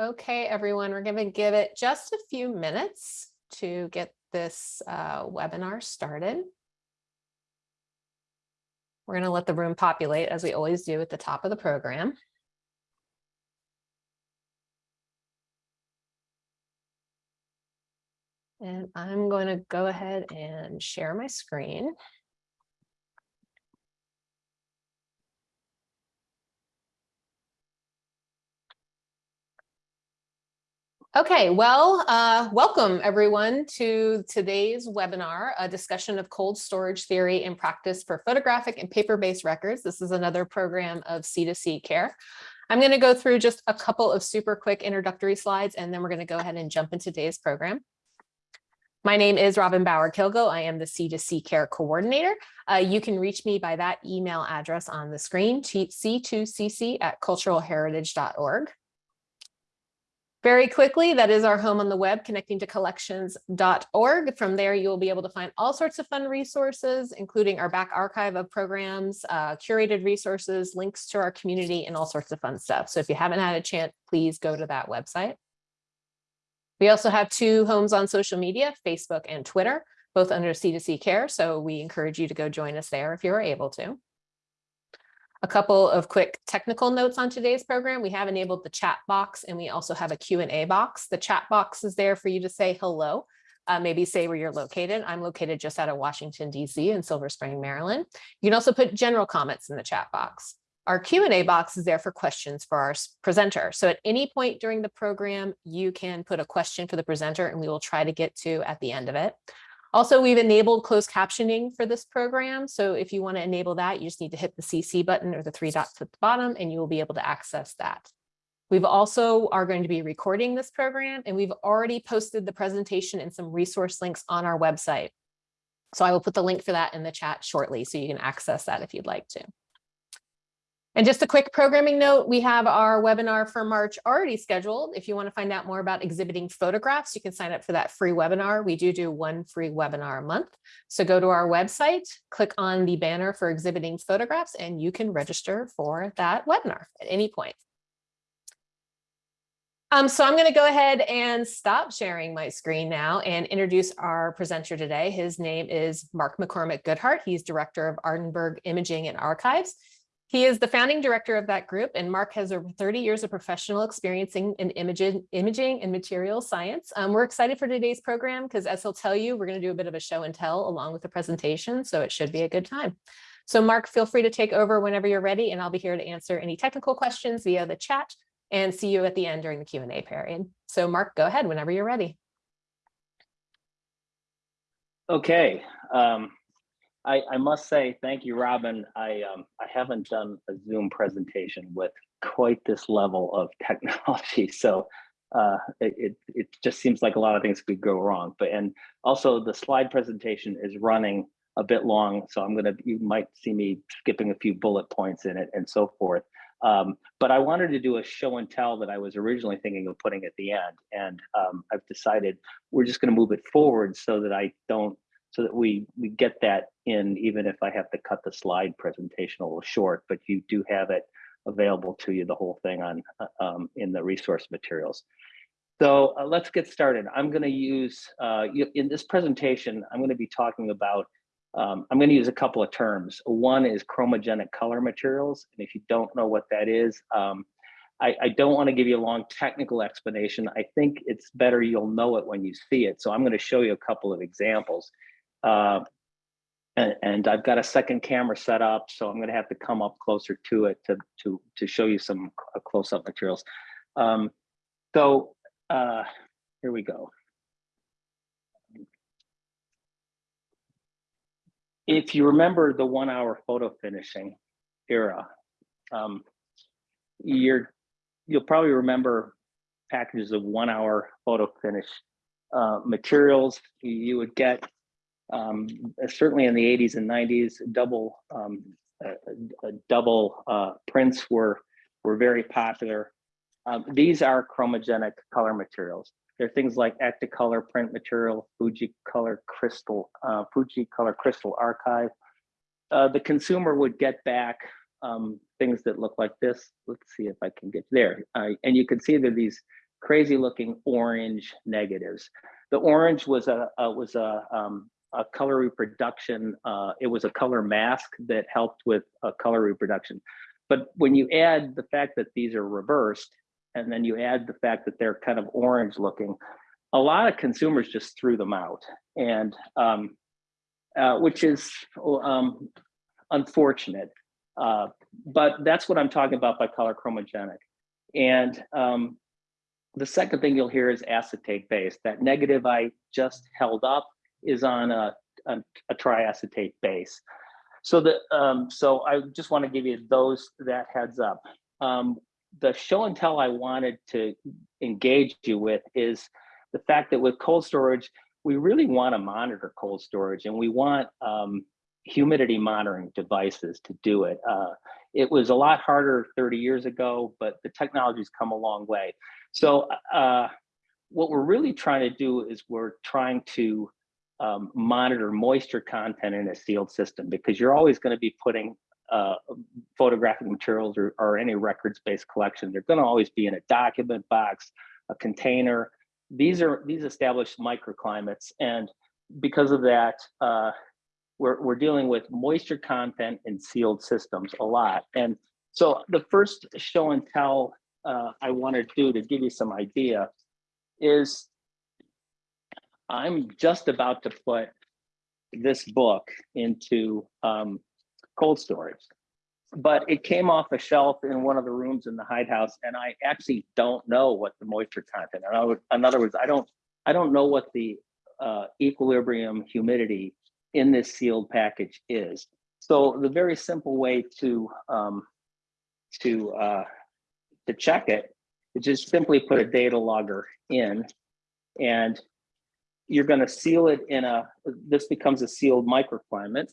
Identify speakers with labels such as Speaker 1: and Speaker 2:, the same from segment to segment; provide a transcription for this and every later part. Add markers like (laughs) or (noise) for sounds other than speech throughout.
Speaker 1: Okay, everyone, we're going to give it just a few minutes to get this uh, webinar started. We're going to let the room populate as we always do at the top of the program. And I'm going to go ahead and share my screen. Okay, well, uh, welcome everyone to today's webinar, a discussion of cold storage theory and practice for photographic and paper-based records. This is another program of C2C care. I'm going to go through just a couple of super quick introductory slides, and then we're going to go ahead and jump into today's program. My name is Robin Bauer Kilgo. I am the C2C Care Coordinator. Uh, you can reach me by that email address on the screen, c2cc at culturalheritage.org. Very quickly, that is our home on the web, connecting to collections.org. From there, you'll be able to find all sorts of fun resources, including our back archive of programs, uh, curated resources, links to our community, and all sorts of fun stuff. So if you haven't had a chance, please go to that website. We also have two homes on social media, Facebook and Twitter, both under C2C Care. So we encourage you to go join us there if you're able to. A couple of quick technical notes on today's program. We have enabled the chat box and we also have a Q&A box. The chat box is there for you to say hello, uh, maybe say where you're located. I'm located just out of Washington, DC in Silver Spring, Maryland. You can also put general comments in the chat box. Our Q&A box is there for questions for our presenter. So at any point during the program, you can put a question for the presenter and we will try to get to at the end of it. Also, we've enabled closed captioning for this program. So if you want to enable that, you just need to hit the CC button or the three dots at the bottom, and you will be able to access that. We've also are going to be recording this program, and we've already posted the presentation and some resource links on our website. So I will put the link for that in the chat shortly, so you can access that if you'd like to. And just a quick programming note, we have our webinar for March already scheduled. If you want to find out more about exhibiting photographs, you can sign up for that free webinar. We do do one free webinar a month. So go to our website, click on the banner for exhibiting photographs, and you can register for that webinar at any point. Um, so I'm going to go ahead and stop sharing my screen now and introduce our presenter today. His name is Mark McCormick Goodhart. He's Director of Aardenburg Imaging and Archives. He is the founding director of that group, and Mark has over 30 years of professional experience in imaging, imaging and material science. Um, we're excited for today's program because as he'll tell you, we're going to do a bit of a show and tell along with the presentation, so it should be a good time. So Mark, feel free to take over whenever you're ready, and I'll be here to answer any technical questions via the chat and see you at the end during the Q&A period. So Mark, go ahead whenever you're ready.
Speaker 2: Okay. Um, I, I must say, thank you, Robin. I, um, I haven't done a Zoom presentation with quite this level of (laughs) technology. So uh, it, it, just seems like a lot of things could go wrong. But and also the slide presentation is running a bit long. So I'm gonna, you might see me skipping a few bullet points in it and so forth. Um, but I wanted to do a show and tell that I was originally thinking of putting at the end. And um, I've decided we're just gonna move it forward so that I don't so that we we get that in even if I have to cut the slide presentation a little short, but you do have it available to you, the whole thing on uh, um, in the resource materials. So uh, let's get started. I'm going to use, uh, in this presentation, I'm going to be talking about, um, I'm going to use a couple of terms. One is chromogenic color materials. And if you don't know what that is, um, I, I, don't want to give you a long technical explanation. I think it's better you'll know it when you see it. So I'm going to show you a couple of examples. Uh, and, and, I've got a second camera set up, so I'm going to have to come up closer to it to to to show you some uh, close-up materials. Um, so uh, here we go. If you remember the one-hour photo finishing era, um, you're you'll probably remember packages of one-hour photo finish uh, materials. You would get um, certainly in the 80s and 90s, double um, uh, double uh, prints were were very popular. Um, these are chromogenic color materials. They're things like Ektacolor print material, Fuji Color Crystal, uh, Fuji Color Crystal Archive. Uh, the consumer would get back um, things that look like this. Let's see if I can get there. and you can see that these crazy looking orange negatives. The orange was a, a was a um, a color reproduction. Uh, it was a color mask that helped with a color reproduction. But when you add the fact that these are reversed, and then you add the fact that they're kind of orange looking, a lot of consumers just threw them out, and um, uh, which is um, unfortunate. Uh, but that's what I'm talking about by color chromogenic. And um, the second thing you'll hear is acetate base. That negative I just held up is on a, a, a triacetate base. So the um, so I just want to give you those that heads up. Um, the show and tell I wanted to engage you with is the fact that with cold storage, we really want to monitor cold storage and we want um, humidity monitoring devices to do it. Uh, it was a lot harder 30 years ago, but the technology's come a long way. So uh, what we're really trying to do is we're trying to um, monitor moisture content in a sealed system because you're always going to be putting uh, photographic materials or, or any records-based collection. They're going to always be in a document box, a container. These are these established microclimates, and because of that, uh, we're we're dealing with moisture content in sealed systems a lot. And so the first show and tell uh, I want to do to give you some idea is I'm just about to put this book into um, cold storage, but it came off a shelf in one of the rooms in the Hyde House, and I actually don't know what the moisture content. In other words, in other words I don't I don't know what the uh, equilibrium humidity in this sealed package is. So the very simple way to um, to uh, to check it is just simply put a data logger in, and you're going to seal it in a. This becomes a sealed microclimate,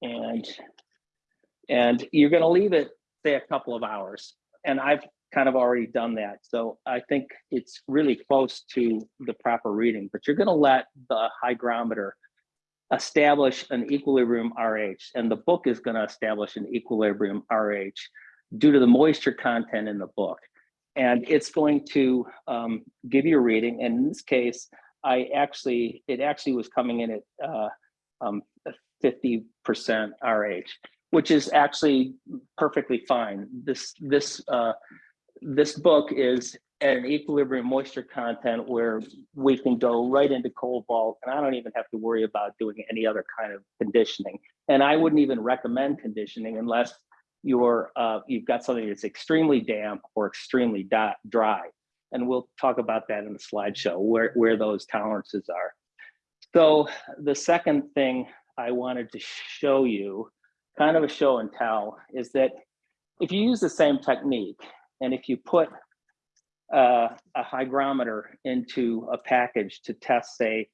Speaker 2: and and you're going to leave it say a couple of hours. And I've kind of already done that, so I think it's really close to the proper reading. But you're going to let the hygrometer establish an equilibrium RH, and the book is going to establish an equilibrium RH due to the moisture content in the book. And it's going to um, give you a reading. And in this case, I actually, it actually was coming in at uh, um, 50% RH, which is actually perfectly fine. This, this, uh, this book is at an equilibrium moisture content where we can go right into cold vault and I don't even have to worry about doing any other kind of conditioning. And I wouldn't even recommend conditioning unless you're, uh, you've got something that's extremely damp or extremely dry. And we'll talk about that in the slideshow, where, where those tolerances are. So the second thing I wanted to show you, kind of a show and tell, is that if you use the same technique, and if you put uh, a hygrometer into a package to test, say,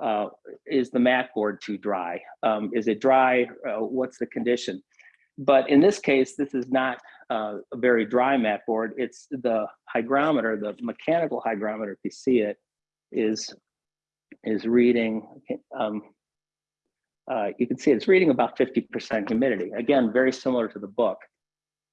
Speaker 2: uh, is the mat board too dry? Um, is it dry? Uh, what's the condition? But in this case, this is not uh, a very dry mat board. It's the hygrometer, the mechanical hygrometer, if you see it, is is reading. Um, uh, you can see it's reading about 50% humidity. Again, very similar to the book.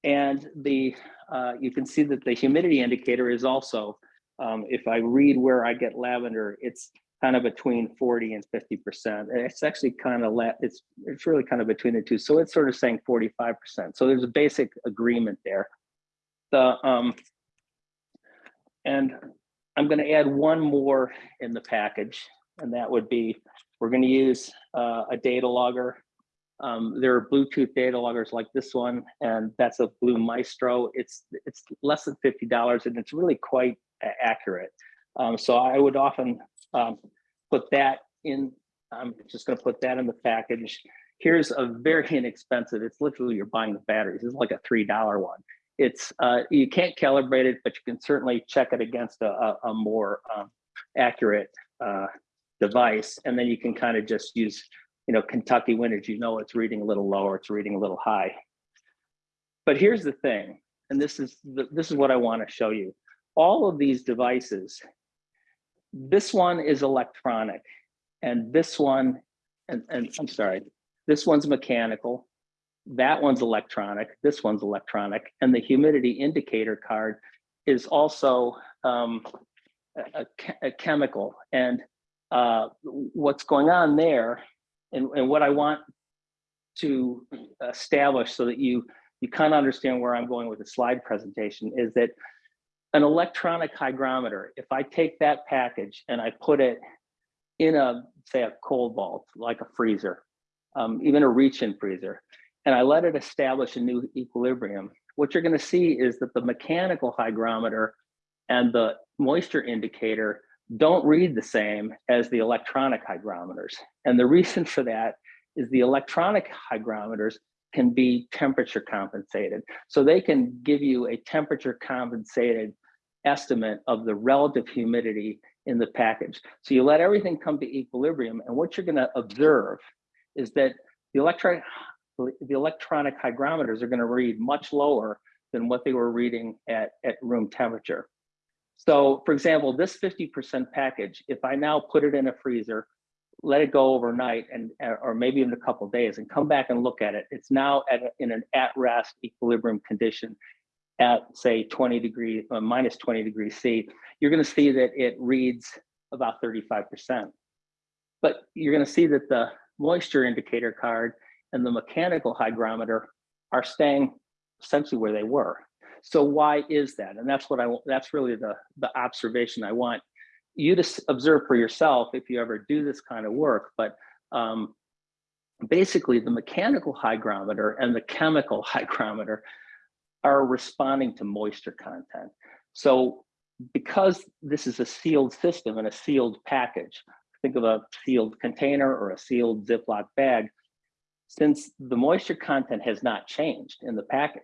Speaker 2: And the uh, you can see that the humidity indicator is also, um, if I read where I get lavender, it's kind of between 40 and 50%. It's actually kind of, let it's, it's really kind of between the two. So it's sort of saying 45%. So there's a basic agreement there. The, um, and I'm gonna add one more in the package, and that would be, we're gonna use uh, a data logger um, there are Bluetooth data loggers like this one, and that's a Blue Maestro. It's it's less than fifty dollars, and it's really quite accurate. Um, so I would often um, put that in. I'm just going to put that in the package. Here's a very (laughs) inexpensive. It's literally you're buying the batteries. It's like a three dollar one. It's uh, you can't calibrate it, but you can certainly check it against a, a, a more um, accurate uh, device, and then you can kind of just use you know, Kentucky winters, you know, it's reading a little lower, it's reading a little high. But here's the thing, and this is the, this is what I want to show you. All of these devices, this one is electronic, and this one, and, and I'm sorry, this one's mechanical, that one's electronic, this one's electronic, and the humidity indicator card is also um, a, a chemical. And uh, what's going on there and, and what I want to establish so that you, you kind of understand where I'm going with the slide presentation is that an electronic hygrometer, if I take that package and I put it in a, say a cold vault, like a freezer, um, even a reach-in freezer, and I let it establish a new equilibrium, what you're gonna see is that the mechanical hygrometer and the moisture indicator don't read the same as the electronic hygrometers. And the reason for that is the electronic hygrometers can be temperature compensated. So they can give you a temperature compensated estimate of the relative humidity in the package. So you let everything come to equilibrium and what you're gonna observe is that the electronic, the electronic hygrometers are gonna read much lower than what they were reading at, at room temperature. So for example, this 50% package, if I now put it in a freezer, let it go overnight and or maybe in a couple days and come back and look at it, it's now at in an at rest equilibrium condition at say 20 degree uh, minus 20 degrees C, you're going to see that it reads about 35%. But you're going to see that the moisture indicator card and the mechanical hygrometer are staying essentially where they were. So why is that? And that's what I want, that's really the the observation I want you to observe for yourself if you ever do this kind of work. But um, basically, the mechanical hygrometer and the chemical (laughs) hygrometer are responding to moisture content. So because this is a sealed system and a sealed package, think of a sealed container or a sealed Ziploc bag, since the moisture content has not changed in the package,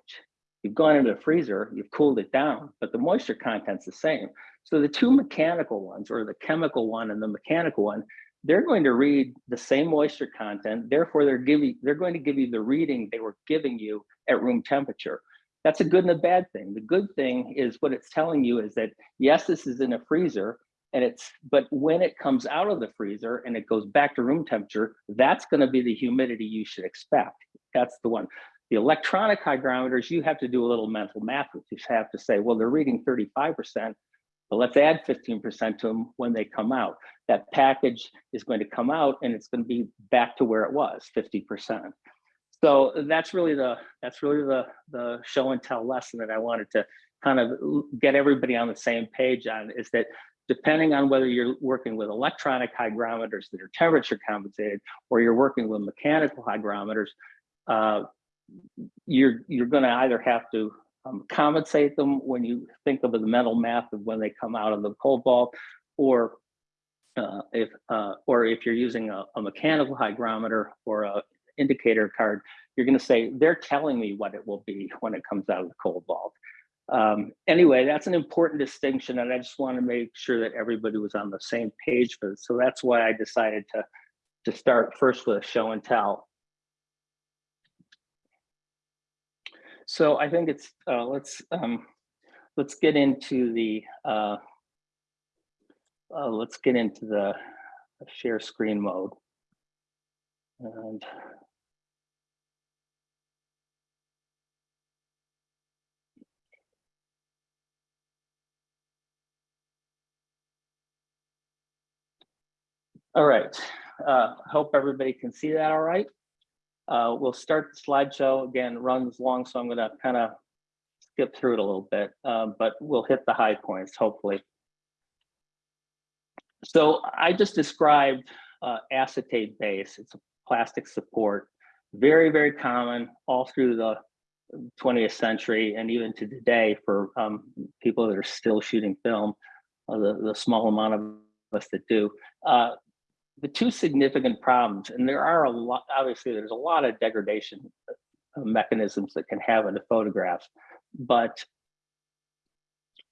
Speaker 2: you've gone into the freezer, you've cooled it down, but the moisture content's the same. So the two mechanical ones, or the chemical one and the mechanical one, they're going to read the same moisture content. Therefore, they're giving they're going to give you the reading they were giving you at room temperature. That's a good and a bad thing. The good thing is what it's telling you is that yes, this is in a freezer, and it's but when it comes out of the freezer and it goes back to room temperature, that's going to be the humidity you should expect. That's the one. The electronic hygrometers, you have to do a little mental math with. You have to say, well, they're reading 35%, but let's add 15% to them when they come out. That package is going to come out and it's going to be back to where it was, 50%. So that's really the that's really the the show and tell lesson that I wanted to kind of get everybody on the same page on is that depending on whether you're working with electronic hygrometers that are temperature compensated or you're working with mechanical hygrometers, uh, you're you're going to either have to um, compensate them when you think of the mental math of when they come out of the cold vault, or uh, if uh, or if you're using a, a mechanical hygrometer or a indicator card, you're going to say they're telling me what it will be when it comes out of the cold vault. Um, anyway, that's an important distinction, and I just want to make sure that everybody was on the same page for this. So that's why I decided to to start first with a show and tell. So I think it's uh, let's um, let's get into the uh, uh, let's get into the share screen mode. And all right, uh, hope everybody can see that all right. Uh, we'll start the slideshow again, runs long, so I'm gonna kind of skip through it a little bit, um, but we'll hit the high points, hopefully. So I just described uh, acetate base. It's a plastic support, very, very common all through the 20th century and even to today for um, people that are still shooting film, uh, the, the small amount of us that do. Uh, the two significant problems, and there are a lot, obviously there's a lot of degradation uh, mechanisms that can happen to photographs, but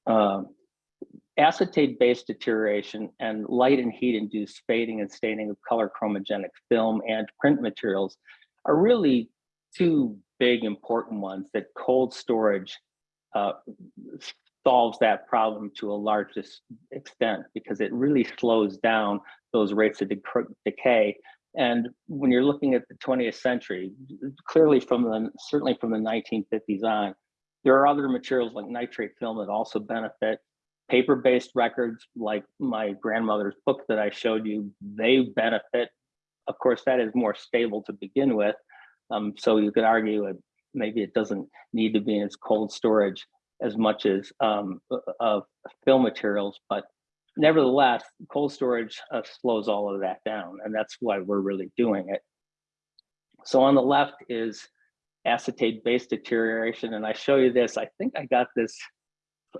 Speaker 2: um, acetate-based deterioration and light and heat-induced fading and staining of color chromogenic film and print materials are really two big important ones that cold storage uh, solves that problem to a large extent because it really slows down those rates of decay. And when you're looking at the 20th century, clearly from the certainly from the 1950s on, There are other materials like nitrate film that also benefit. Paper-based records, like my grandmother's book that I showed you, they benefit. Of course, that is more stable to begin with. Um, so you could argue it, maybe it doesn't need to be in its cold storage as much as um, of film materials, but nevertheless, cold storage uh, slows all of that down, and that's why we're really doing it. So on the left is acetate base deterioration, and I show you this. I think I got this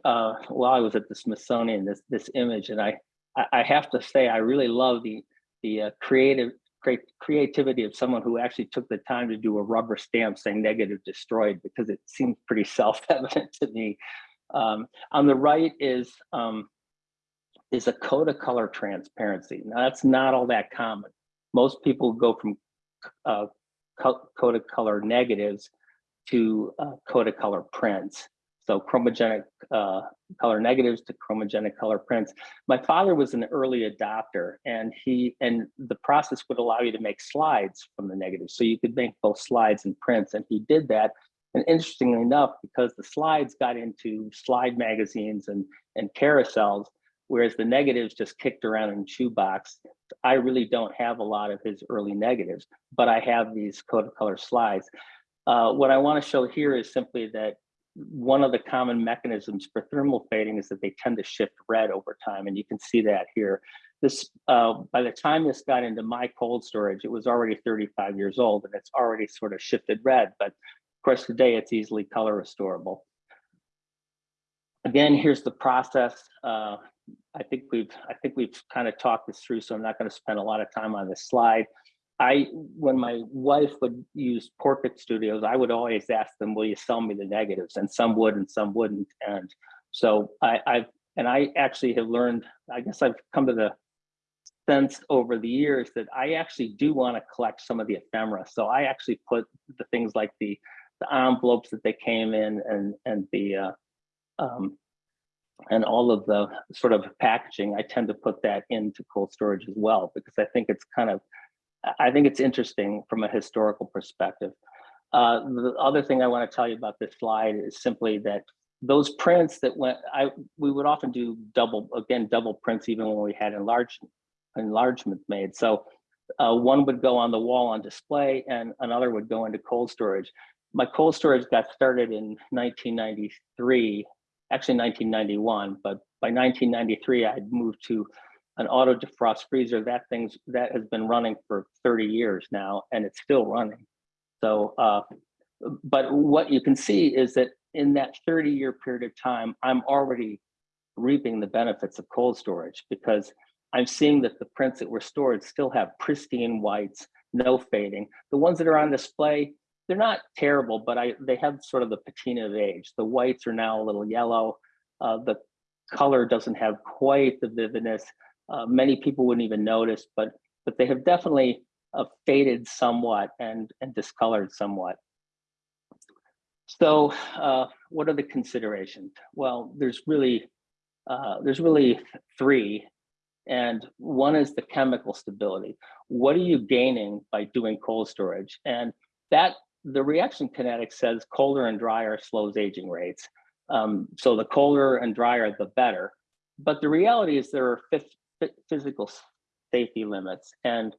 Speaker 2: uh, while I was at the Smithsonian. This this image, and I I, I have to say I really love the the uh, creative create creativity of someone who actually took the time to do a rubber stamp saying negative destroyed because it seems pretty (laughs) self-evident to me. Um, on the right is um, is a Kodacolor transparency. Now that's not all that common. Most people go from uh, Kodacolor negatives to uh, Kodacolor prints. So chromogenic uh, color negatives to chromogenic color prints. My father was an early adopter and he, and the process would allow you to make slides from the negatives. So you could make both slides and prints and he did that. And interestingly enough, because the slides got into slide magazines and, and carousels, whereas the negatives just kicked around in shoebox, I really don't have a lot of his early negatives, but I have these color slides. Uh, what I want to show here is simply that one of the common mechanisms for thermal fading is that they tend to shift red over time, and you can see that here. This, uh, by the time this got into my cold storage, it was already 35 years old, and it's already sort of shifted red. But of course, today it's easily color restorable. Again, here's the process. Uh, I think we've I think we've kind of talked this through, so I'm not going to spend a lot of time on this slide. I, when my wife would use portrait studios, I would always ask them, will you sell me the negatives? And some would and some wouldn't. And so I, I've, and I actually have learned, I guess I've come to the sense over the years that I actually do want to collect some of the ephemera. So I actually put the things like the, the envelopes that they came in and, and the, uh, um, and all of the sort of packaging, I tend to put that into cold storage as well, because I think it's kind of I think it's interesting from a historical perspective. Uh, the other thing I want to tell you about this slide is simply that those prints that went, I we would often do double, again, double prints even when we had enlargement made. So uh, one would go on the wall on display and another would go into cold storage. My cold storage got started in 1993, actually 1991, but by 1993, I'd moved to an auto defrost freezer, that thing's that has been running for 30 years now and it's still running. So, uh, but what you can see is that in that 30 year period of time, I'm already reaping the benefits of cold storage because I'm seeing that the prints that were stored still have pristine whites, no fading. The ones that are on display, they're not terrible, but I they have sort of the patina of age. The whites are now a little yellow. Uh, the color doesn't have quite the vividness uh, many people wouldn't even notice, but but they have definitely uh, faded somewhat and and discolored somewhat. So uh, what are the considerations? Well, there's really uh, there's really three, and one is the chemical stability. What are you gaining by doing cold storage? And that the reaction kinetics says colder and drier slows aging rates. Um, so the colder and drier, the better. But the reality is there are physical safety limits. And,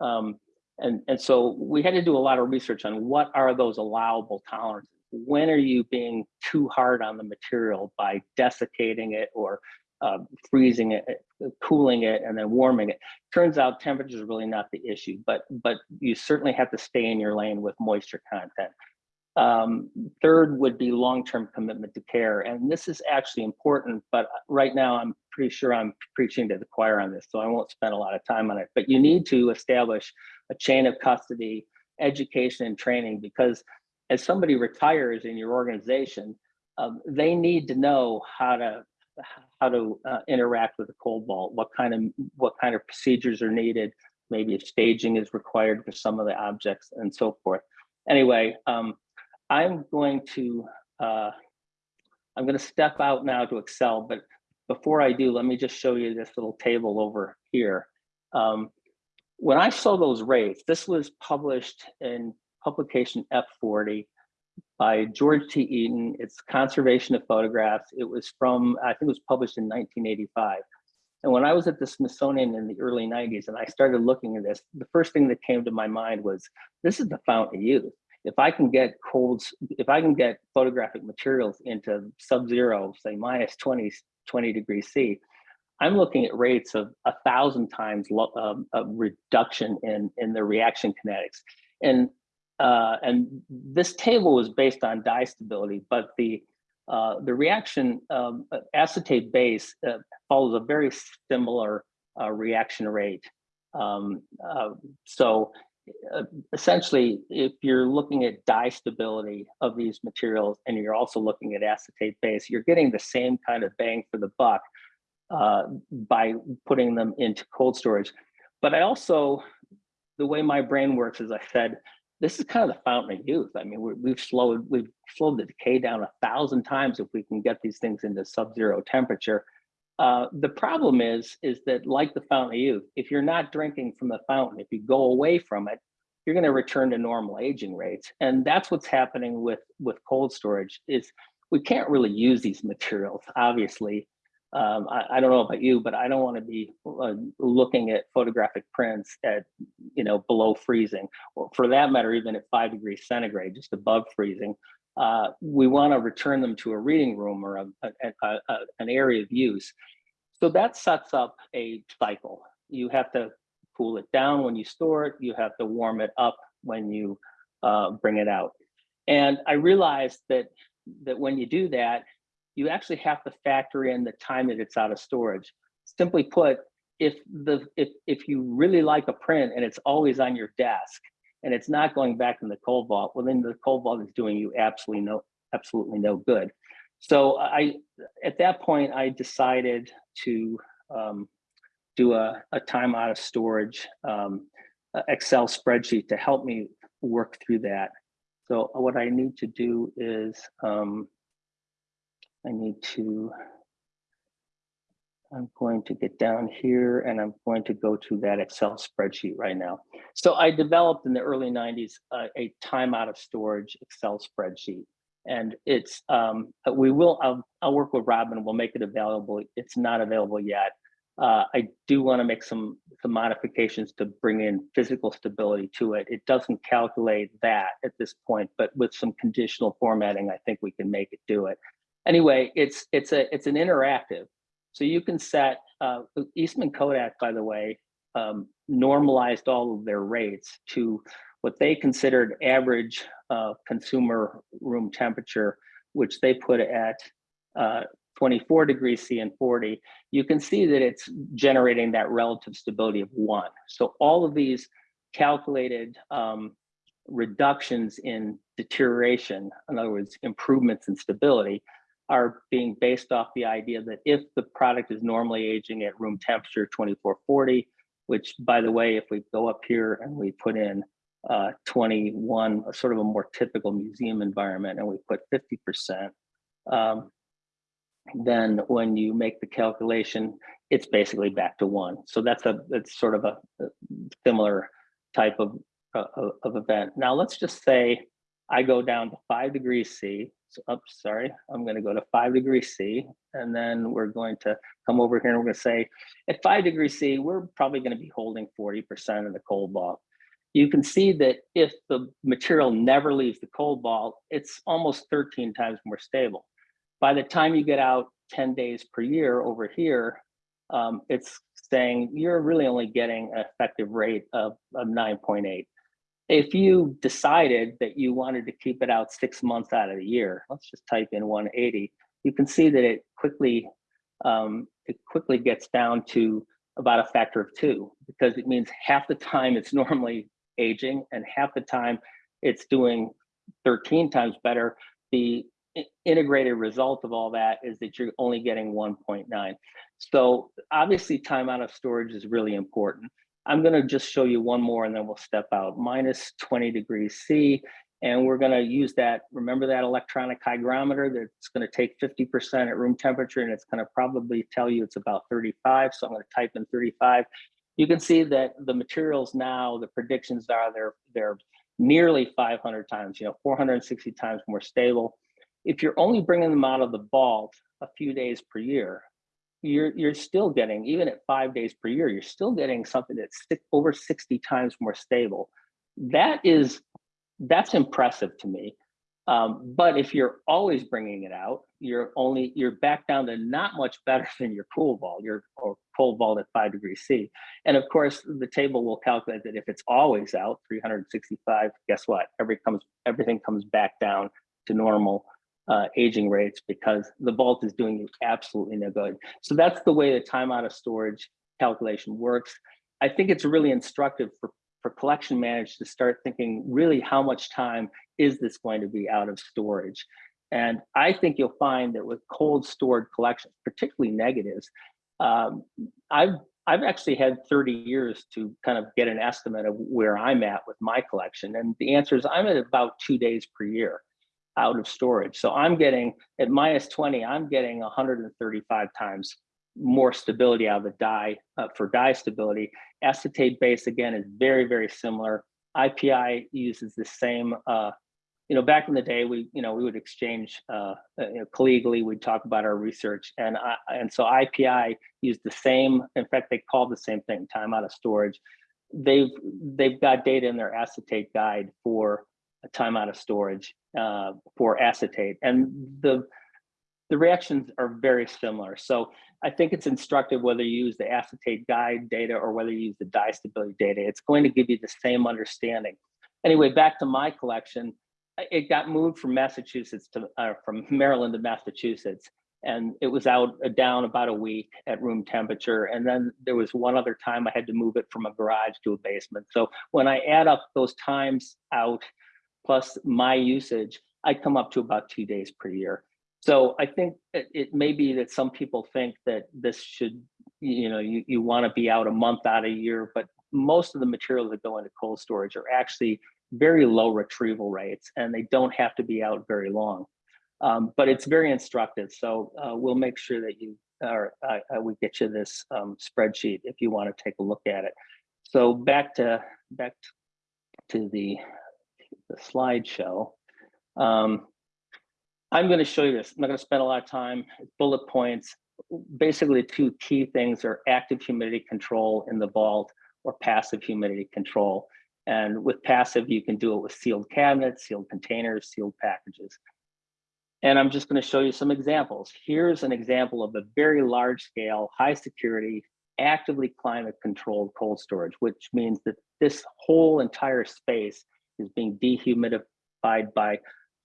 Speaker 2: um, and, and so we had to do a lot of research on what are those allowable tolerances? When are you being too hard on the material by desiccating it or uh, freezing it, cooling it, and then warming it. Turns out temperature is really not the issue, but but you certainly have to stay in your lane with moisture content. Um, third would be long-term commitment to care. And this is actually important, but right now I'm pretty sure I'm preaching to the choir on this, so I won't spend a lot of time on it. But you need to establish a chain of custody, education and training, because as somebody retires in your organization, um, they need to know how to how to uh, interact with a cold vault, what kind of what kind of procedures are needed, maybe if staging is required for some of the objects and so forth. Anyway, um, I'm going to, uh, I'm going to step out now to Excel, but before I do, let me just show you this little table over here. Um, when I saw those rates, this was published in publication F40 by George T. Eaton. It's Conservation of Photographs. It was from, I think it was published in 1985. And when I was at the Smithsonian in the early 90s and I started looking at this, the first thing that came to my mind was, this is the fountain of youth. If I can get colds, if I can get photographic materials into sub-zero, say minus 20, 20 degrees C, I'm looking at rates of a thousand times um, a reduction in, in the reaction kinetics. And, uh, and this table was based on dye stability, but the, uh, the reaction um, acetate base uh, follows a very similar uh, reaction rate. Um, uh, so uh, essentially, if you're looking at dye stability of these materials and you're also looking at acetate base, you're getting the same kind of bang for the buck uh, by putting them into cold storage. But I also, the way my brain works, as I said, this is kind of the fountain of youth. I mean, we have slowed we've slowed the decay down a thousand times if we can get these things into sub-zero temperature. Uh, the problem is, is that like the fountain of youth, if you're not drinking from the fountain, if you go away from it, you're going to return to normal aging rates. And that's what's happening with, with cold storage is we can't really use these materials, obviously. Um, I, I, don't know about you, but I don't want to be uh, looking at photographic prints at, you know, below freezing, or for that matter, even at five degrees centigrade, just above freezing. Uh, we want to return them to a reading room or a, a, a, an area of use. So that sets up a cycle. You have to cool it down when you store it. You have to warm it up when you uh, bring it out. And I realized that that when you do that, you actually have to factor in the time that it's out of storage. Simply put, if the if if you really like a print and it's always on your desk, and it's not going back in the cold vault, well, then the cold vault is doing you absolutely no, absolutely no good. So I, at that point, I decided to um, do a, a time out of storage um, Excel spreadsheet to help me work through that. So what I need to do is um, I need to I'm going to get down here and I'm going to go to that Excel spreadsheet right now. So I developed in the early 90s uh, a time out of storage Excel spreadsheet. And it's, um, we will, I'll, I'll work with Robin, we'll make it available. It's not available yet. Uh, I do want to make some, some modifications to bring in physical stability to it. It doesn't calculate that at this point, but with some conditional formatting, I think we can make it do it. Anyway, it's, it's, a, it's an interactive. So you can set, uh, Eastman Kodak, by the way, um, normalized all of their rates to what they considered average uh, consumer room temperature, which they put at uh, 24 degrees C and 40, you can see that it's generating that relative stability of one. So all of these calculated um, reductions in deterioration, in other words, improvements in stability, are being based off the idea that if the product is normally aging at room temperature 2440, which by the way, if we go up here and we put in uh, 21, sort of a more typical museum environment, and we put 50%, um, then when you make the calculation, it's basically back to one. So that's a it's sort of a, a similar type of, uh, of event. Now let's just say I go down to five degrees C. So, oops, sorry, I'm going to go to five degrees C, and then we're going to come over here and we're going to say at five degrees C, we're probably going to be holding 40% of the cold vault. You can see that if the material never leaves the cold vault, it's almost 13 times more stable. By the time you get out 10 days per year over here, um, it's saying you're really only getting an effective rate of, of 9.8 if you decided that you wanted to keep it out six months out of the year, let's just type in 180, you can see that it quickly um, it quickly gets down to about a factor of two because it means half the time it's (laughs) normally aging and half the time it's doing 13 times better. The integrated result of all that is that you're only getting 1.9. So obviously time out of storage is really important. I'm going to just show you one more and then we'll step out. Minus 20 degrees C. And we're going to use that. Remember that electronic hygrometer that's going to take 50% at room temperature and it's going to probably tell you it's about 35. So I'm going to type in 35. You can see that the materials now, the predictions are they're, they're nearly 500 times, you know, 460 times more stable. If you're only bringing them out of the vault a few days per year, you're you're still getting even at five days per year, you're still getting something that's six, over 60 times more stable. That is that's impressive to me. Um, but if you're always bringing it out, you're only you're back down to not much better (laughs) than your cool vault, your or cold vault at five degrees C. And of course, the table will calculate that if it's always out 365, guess what? Every comes everything comes back down to normal uh, aging rates because the vault is doing you absolutely no good. So that's the way the time out of storage calculation works. I think it's really instructive for for collection managers to start thinking really how much time is this going to be out of storage? And I think you'll find that with cold stored collections, particularly negatives, um, I've I've actually had 30 years to kind of get an estimate of where I'm at with my collection. And the answer is I'm at about two days per year out of storage. So I'm getting at minus 20, I'm getting 135 times more stability out of the dye uh, for dye stability. Acetate base again is very, very similar. IPI uses the same, uh, you know, back in the day, we, you know, we would exchange uh, uh you know, collegially, we'd talk about our research. And, I, and so IPI used the same, in fact, they called the same thing, time out of storage. They've, they've got data in their acetate guide for time out of storage uh, for acetate. And the, the reactions are very similar. So I think it's instructive whether you use the acetate guide data or whether you use the dye stability data. It's going to give you the same understanding. Anyway, back to my collection, it got moved from Massachusetts to uh, from Maryland to Massachusetts, and it was out uh, down about a week at room temperature. And then there was one other time I had to move it from a garage to a basement. So when I add up those times out plus my usage, I come up to about two days per year. So I think it, it may be that some people think that this should, you know, you, you want to be out a month out a year, but most of the materials that go into cold storage are actually very low retrieval rates and they don't have to be out very long. Um, but it's very instructive. So uh, we'll make sure that you or uh, we get you this um, spreadsheet if you want to take a look at it. So back to back to the, the slideshow. Um, I'm going to show you this. I'm not going to spend a lot of time. Bullet points. Basically, two key things are active humidity control in the vault or passive humidity control. And with passive, you can do it with sealed cabinets, sealed containers, sealed packages. And I'm just going to show you some examples. Here's an example of a very large scale, high security, actively climate controlled cold storage, which means that this whole entire space is being dehumidified by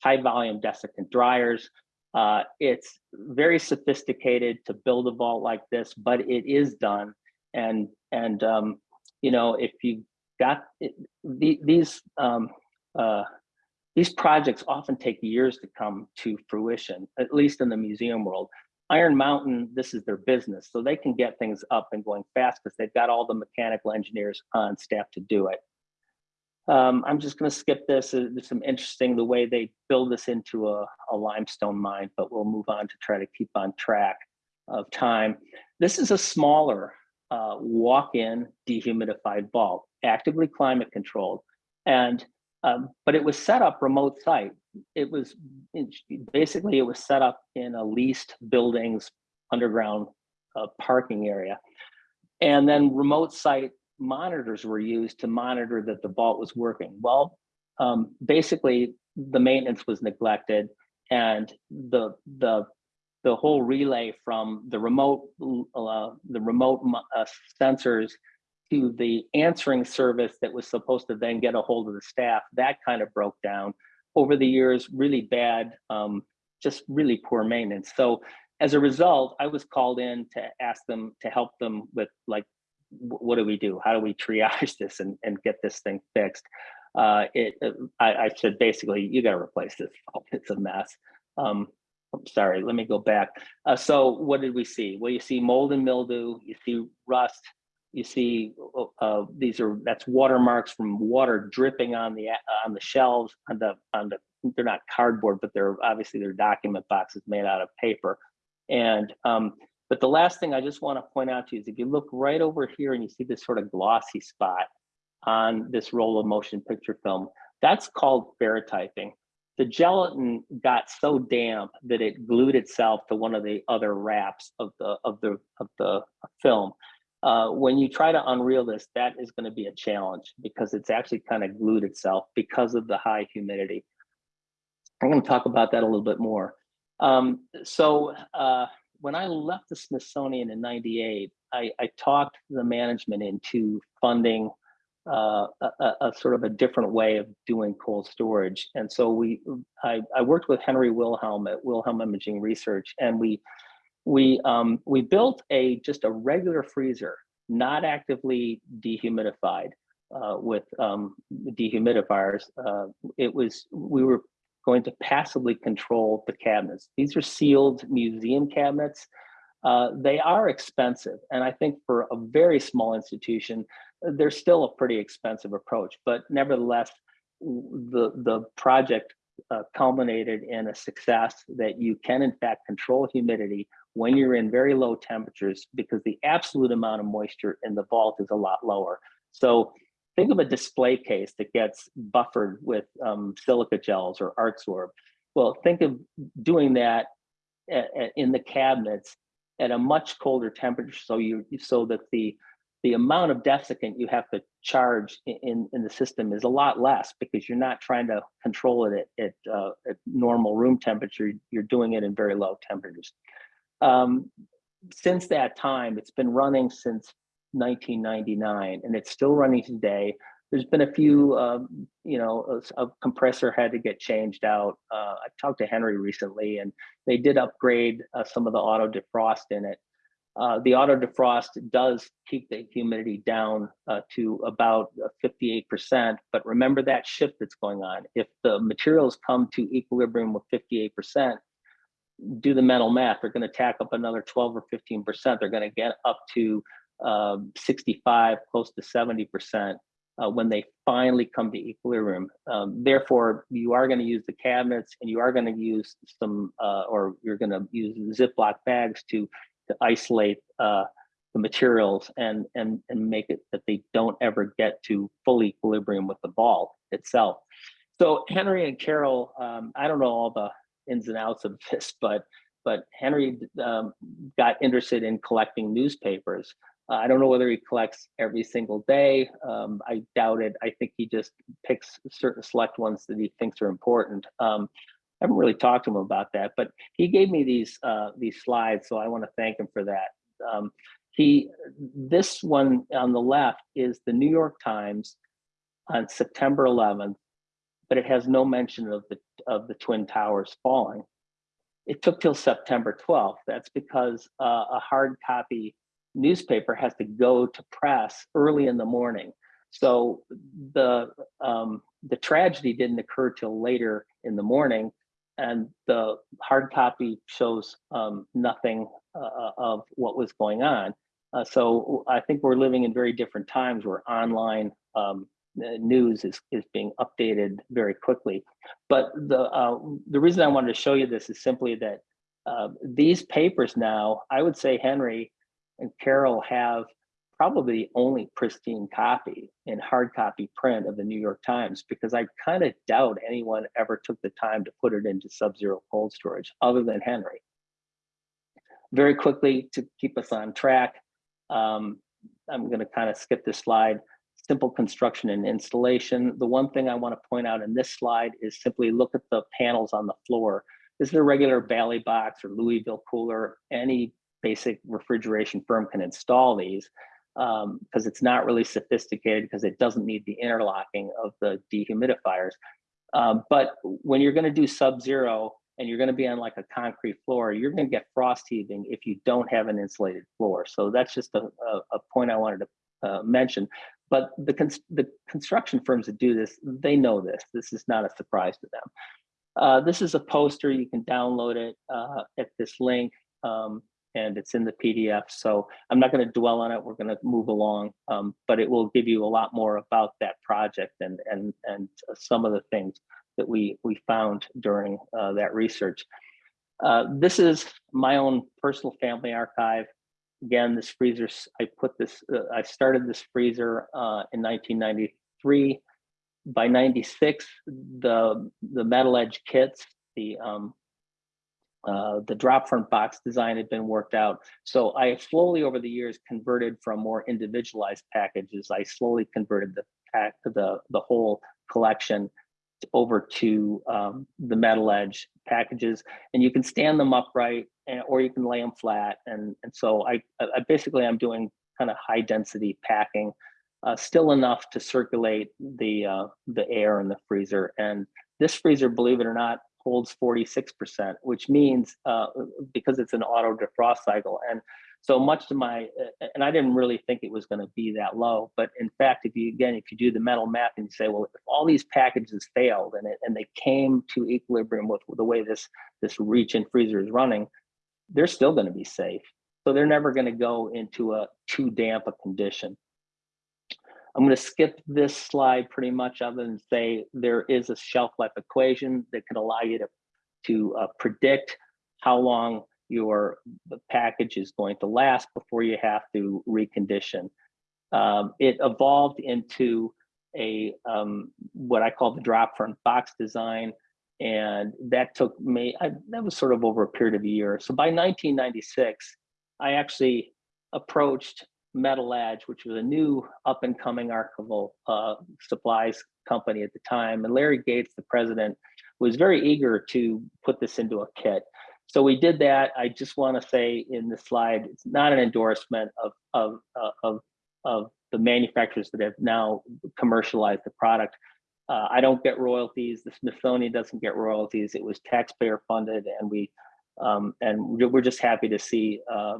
Speaker 2: high volume desiccant dryers. Uh, it's very sophisticated to build a vault like this, but it is done. And, and um, you know, if you got it, the, these, um, uh, these projects often take years to come to fruition, at least in the museum world. Iron Mountain, this is their business, so they can get things up and going fast because they've got all the mechanical engineers on staff to do it. Um, I'm just going to skip this. Uh, there's some interesting the way they build this into a, a, limestone mine, but we'll move on to try to keep on track of time. This is a smaller uh, walk-in dehumidified vault, actively climate controlled, and um, but it was set up remote site. It was basically it was set up in a leased buildings underground uh, parking area, and then remote site monitors were used to monitor that the vault was working. Well, um, basically the maintenance was neglected and the the the whole relay from the remote uh, the remote uh, sensors to the answering service that was supposed to then get a hold of the staff that kind of broke down over the years really bad um, just really poor maintenance so as a result i was called in to ask them to help them with like what do we do? How do we triage (laughs) this and, and get this thing fixed? Uh, it, uh, I, I, said, basically, you got to replace this. (laughs) It's a mess. Um, I'm sorry, let me go back. Uh, so what did we see? Well, you see mold and mildew, you see rust, you see uh, these are that's watermarks from water dripping on the on the shelves on the on the they're not cardboard, but they're obviously they're document boxes made out of paper. And um, but the last thing I just want to point out to you is if you look right over here and you see this sort of glossy spot on this roll of motion picture film, That's called ferrotyping. The gelatin got so damp that it glued itself to one of the other wraps of the of the of the film. Uh, when you try to unreel this, that is going to be a challenge because it's actually kind of glued itself because of the high humidity. I'm going to talk about that a little bit more. Um, so uh, when I left the Smithsonian in 98, I, I talked the management into funding uh, a, a, sort of a different way of doing cold storage. And so we, I, I, worked with Henry Wilhelm at Wilhelm Imaging Research, and we, we, um, we built a just a regular freezer, not actively dehumidified uh, with um, dehumidifiers. Uh, it was we were going to passively control the cabinets. These are sealed museum cabinets. Uh, they are expensive, and I think for a very small institution, they're still a pretty expensive approach, but nevertheless, the, the project uh, culminated in a success that you can in fact control humidity when you're in very low temperatures because the absolute amount of moisture in the vault is a lot lower. So think of a display case that gets buffered with um, silica gels or Artsorb. Well, think of doing that at, at, in the cabinets at a much colder temperature so you so that the the amount of desiccant you have to charge in, in the system is a lot less because you're not trying to control it at, at, uh, at normal room temperature. You're doing it in very low temperatures. Um, since that time, it's been running since 1999 and it's still running today. There's been a few, um, you know, a, a, compressor had to get changed out. Uh, I talked to Henry recently and they did upgrade uh, some of the auto defrost in it. Uh, the auto defrost does keep the humidity down uh, to about 58%, but remember that shift that's going on. If the materials come to equilibrium with 58%, do the mental math, they're gonna tack up another 12 or 15%. They're gonna get up to uh, 65, close to 70% uh, when they finally come to equilibrium. Um, therefore, you are going to use the cabinets and you are going to use some, uh, or you're going to use Ziploc bags to to isolate uh, the materials and, and, and make it that they don't ever get to full equilibrium with the vault itself. So Henry and Carol, um, I don't know all the ins and outs of this, but but Henry um, got interested in collecting newspapers. Uh, I don't know whether he collects every single day. Um, I doubt it. I think he just picks certain select ones that he thinks are important. Um, I haven't really talked to him about that, but he gave me these uh, these slides, so I want to thank him for that. Um, he, this one on the left is the New York Times on September 11th, but it has no mention of the of the Twin Towers falling. It took till September 12th. That's because uh, a hard copy newspaper has to go to press early in the morning. So the um, the tragedy didn't occur till later in the morning and the hard copy shows um, nothing uh, uh, of what was going on. Uh, so I think we're living in very different times where online um, news is, is being updated very quickly. But the, uh, the reason I wanted to show you this is simply that uh, these papers now, I would say Henry and Carol have probably the only pristine copy in hard copy print of the New York Times because I kind of doubt anyone ever took the time to put it into sub-zero cold storage other than Henry. Very quickly to keep us on track, um, I'm going to kind of skip this slide. Simple construction and installation. The one thing I want to point out in this slide is simply look at the panels on the floor. This is a regular Bally box or Louisville cooler. Any basic refrigeration firm can install these because um, it's not really sophisticated because it doesn't need the interlocking of the dehumidifiers. Um, but when you're going to do sub-zero and you're going to be on like a concrete floor, you're going to get frost heaving if you don't have an insulated floor. So that's just a, a, a point I wanted to uh, mention. But the, cons the construction firms that do this, they know this. This is not a surprise to them. Uh, this is a poster. You can download it uh, at this link. Um, and it's in the PDF. So I'm not going to dwell on it. We're going to move along, um, but it will give you a lot more about that project and and and some of the things that we we found during uh, that research. Uh, this is my own personal family archive. Again, this freezer, I put this, uh, I started this freezer uh, in 1993. by 96, the, the metal edge kits, the, um, uh, the drop front box design had been worked out. So I slowly over the years converted from more individualized packages. I slowly converted the pack, the, the whole collection over to um, the metal edge packages and you can stand them upright and, or you can lay them flat. And, and so I, I basically I'm doing kind of high density packing, uh, still enough to circulate the, uh, the air in the freezer. And this freezer, believe it or not, holds 46%, which means uh, because it's an auto defrost cycle. And so much to my, and I didn't really think it was going to be that low, but in fact, if you, again, if you do the mental math and you say, well, if all these packages failed and, it, and they came to equilibrium with the way this, this reach in freezer is running, they're still going to be safe. So they're never going to go into a too damp a condition. I'm going to skip this slide pretty much other than say there is a shelf life equation that can allow you to, to uh, predict how long your package is going to last before you have to recondition. Um, it evolved into a um, what I call the drop front box design. And that took me, I, that was sort of over a period of a year. So by 1996, I actually approached Metal Edge, which was a new up and coming archival uh, supplies company at the time. And Larry Gates, the president, was very eager to put this into a kit. So we did that. I just want to say in the slide, it's not an endorsement of, of, uh, of, of the manufacturers that have now commercialized the product. Uh, I don't get royalties. The Smithsonian doesn't get royalties. It was taxpayer funded and we um, and we're just happy to see uh,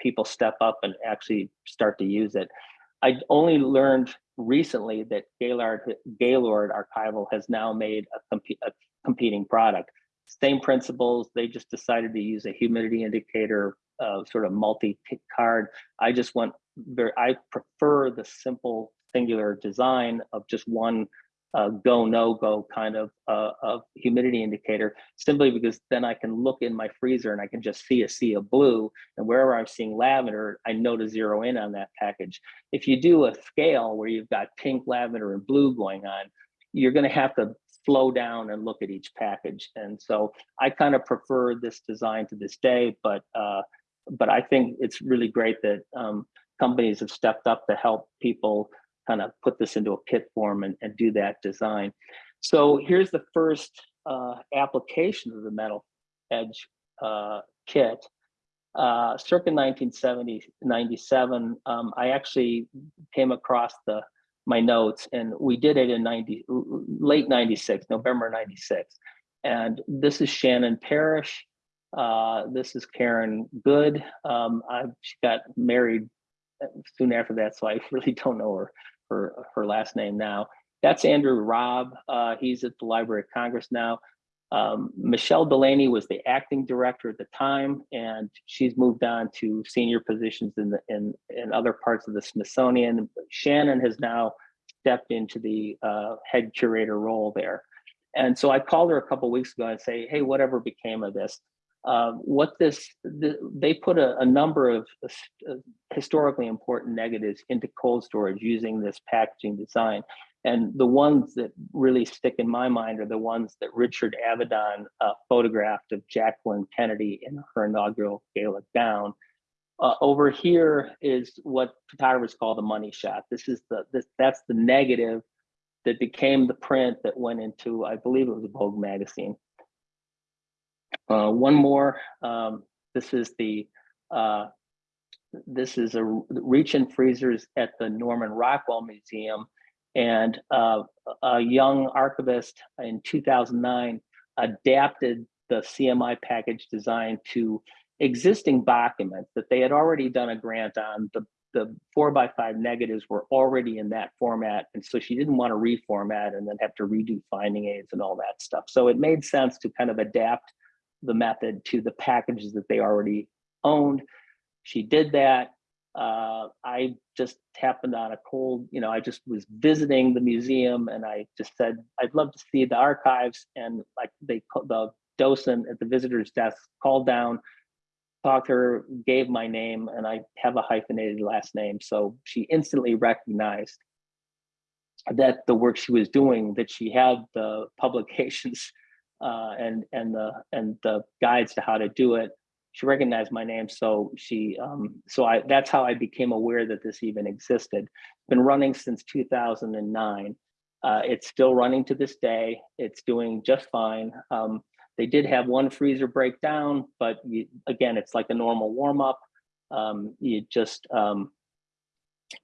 Speaker 2: people step up and actually start to use it. I only learned recently that Gaylord, Gaylord Archival has now made a, comp a competing product. Same principles, they just decided to use a humidity indicator, uh, sort of multi-card. I just want, I prefer the simple singular design of just one uh, go no go kind of uh, of humidity indicator simply because then I can look in my freezer and I can just see a sea of blue and wherever I'm seeing lavender I know to zero in on that package. If you do a scale where you've got pink, lavender, and blue going on, you're going to have to slow down and look at each package. And so I kind of prefer this design to this day, but uh, but I think it's really great that um, companies have stepped up to help people kind of put this into a kit form and, and do that design. So here's the first uh, application of the metal edge uh, kit. Uh, circa 1970, 97, um, I actually came across the my notes and we did it in 90, late 96, November 96. And this is Shannon Perich. Uh, this is Karen Good. Um, I, she got married soon after that, so I (laughs) really don't know her her, her last name now. That's Andrew Robb. Uh, he's at the Library of Congress now. Um, Michelle Delaney was the acting director at the time, and she's moved on to senior positions in, the, in, in other parts of the Smithsonian. Shannon has now stepped into the uh, head curator role there. And so I called her a couple weeks ago and say, hey, whatever became of this? Uh, what this, the, they put a, a number of uh, historically important negatives into cold storage using this packaging design. And the ones that really stick in my mind are the ones that Richard Avedon uh, photographed of Jacqueline Kennedy in her inaugural gala gown. Uh, over here is what photographers call the money shot. This is the this that's the negative that became the print that went into I believe it was Vogue magazine. Uh, one more. Um, this is the uh, this is a reach in freezers at the Norman Rockwell Museum, and uh, a young archivist in 2009 adapted the CMI package design to existing documents that they had already done a grant on. The the four by five negatives were already in that format. And so she didn't want to reformat and then have to redo finding aids and all that stuff. So it made sense to kind of adapt the method to the packages that they already owned. She did that. Uh, I just happened on a cold, you know, I just was visiting the museum and I just said, I'd love to see the archives. And like they, the docent at the visitor's desk called down, talked to her, gave my name, and I have a hyphenated last name. So she instantly recognized that the work she was doing, that she had the (laughs) publications uh, and and the and the guides to how to do it. She recognized my name, so she um, so I that's how I became aware that this even existed. Been running since 2009. Uh, it's still running to this day. It's doing just fine. Um, they did have one freezer breakdown, but you, again, it's like a normal warm up. Um, you just um,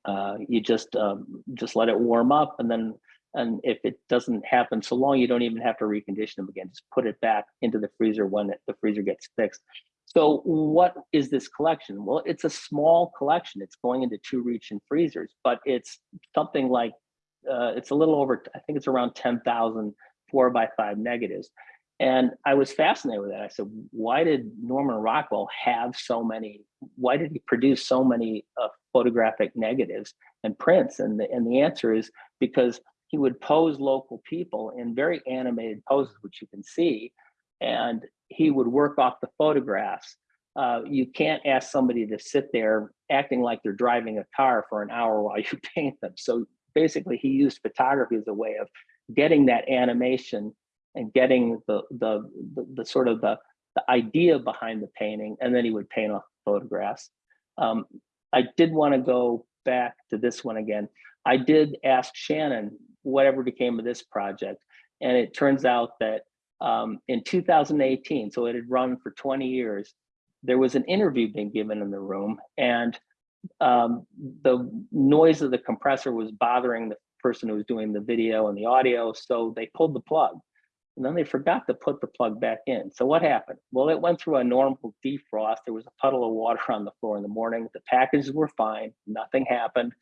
Speaker 2: uh, you just um, just let it warm up, and then and if it doesn't happen so long, you don't even have to recondition them again. Just put it back into the freezer when it, the freezer gets fixed. So what is this collection? Well, it's a small collection. It's going into two reach in freezers, but it's something like uh, it's a little over. I think it's around 10,000 four by five negatives. And I was fascinated with that. I said, why did Norman Rockwell have so many, why did he produce so many uh, photographic negatives and prints? And the, and the answer is because he would pose local people in very animated poses, which you can see, and he would work off the photographs. Uh, you can't ask somebody to sit there acting like they're driving a car for an hour (laughs) while you paint them. So basically he used photography as a way of getting that animation and getting the, the, the, the sort of the, the idea behind the painting, and then he would paint off photographs. Um, I did want to go back to this one again. I did ask Shannon whatever became of this project, and it turns out that um, in 2018, so it had run for 20 years, there was an interview being given in the room, and um, the noise of the compressor was bothering the person who was doing the video and the audio, so they pulled the plug and then they forgot to put the plug back in. So what happened? Well, it went through a normal defrost. There was a puddle of water on the floor in the morning. The packages were fine. Nothing happened.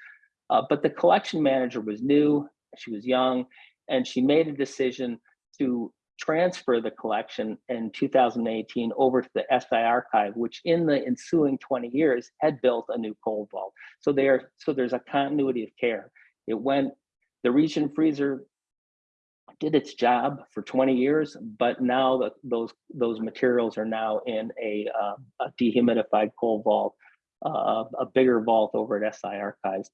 Speaker 2: Uh, but the collection manager was new. She was young, and she made a decision to transfer the collection in 2018 over to the SI archive, which in the ensuing 20 years had built a new cold vault. So there, so there's a continuity of care. It went, the region freezer did its job for 20 years, but now the, those those materials are now in a, uh, a dehumidified cold vault, uh, a bigger vault over at SI Archives.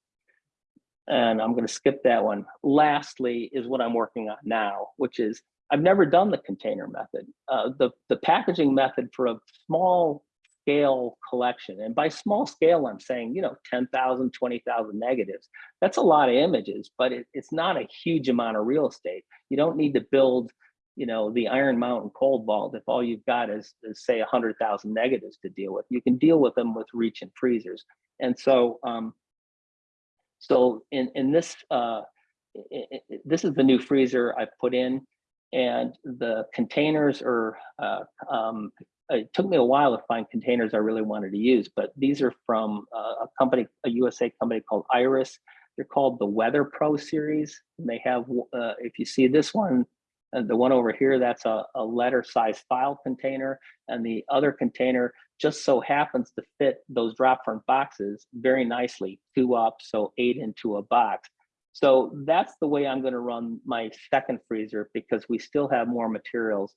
Speaker 2: And I'm going to skip that one. Lastly is what I'm working on now, which is I've never done the container method. Uh, the, the packaging method for a small scale collection. And by small scale, I'm saying, you know, 10,000, 20,000 negatives. That's a lot of images, but it, it's not a huge amount of real estate. You don't need to build, you know, the Iron Mountain cold vault if all you've got is, is say 100,000 negatives to deal with. You can deal with them with reach in freezers. And so, um, so in, in this, uh, it, it, this is the new freezer I've put in and the containers are uh, um, it took me a while to find containers I really wanted to use, but these are from uh, a company, a USA company called Iris. They're called the Weather Pro series. And they have, uh, if you see this one, uh, the one over here, that's a, a letter size file container. And the other container just so happens to fit those drop front boxes very nicely, two up, so eight into a box. So that's the way I'm gonna run my second freezer because we still have more materials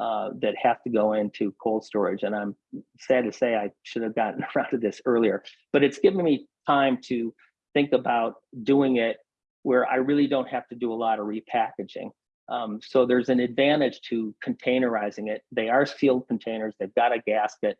Speaker 2: uh, that have to go into cold storage. And I'm sad to say I should have gotten (laughs) around to this earlier, but it's given me time to think about doing it where I really don't have to do a lot of repackaging. Um, so there's an advantage to containerizing it. They are sealed containers, they've got a gasket.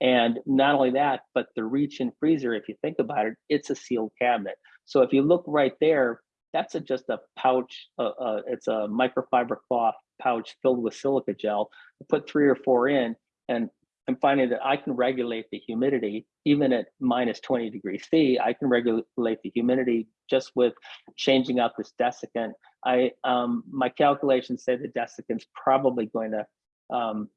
Speaker 2: And not only that, but the reach in freezer, if you think about it, it's a sealed cabinet. So if you look right there, that's a, just a pouch, uh, uh, it's a microfiber cloth pouch filled with silica gel, put three or four in, and I'm finding that I can regulate the humidity even at minus 20 degrees C. I can regulate the humidity just with changing out this desiccant. I um, my calculations say the desiccant's probably going to um,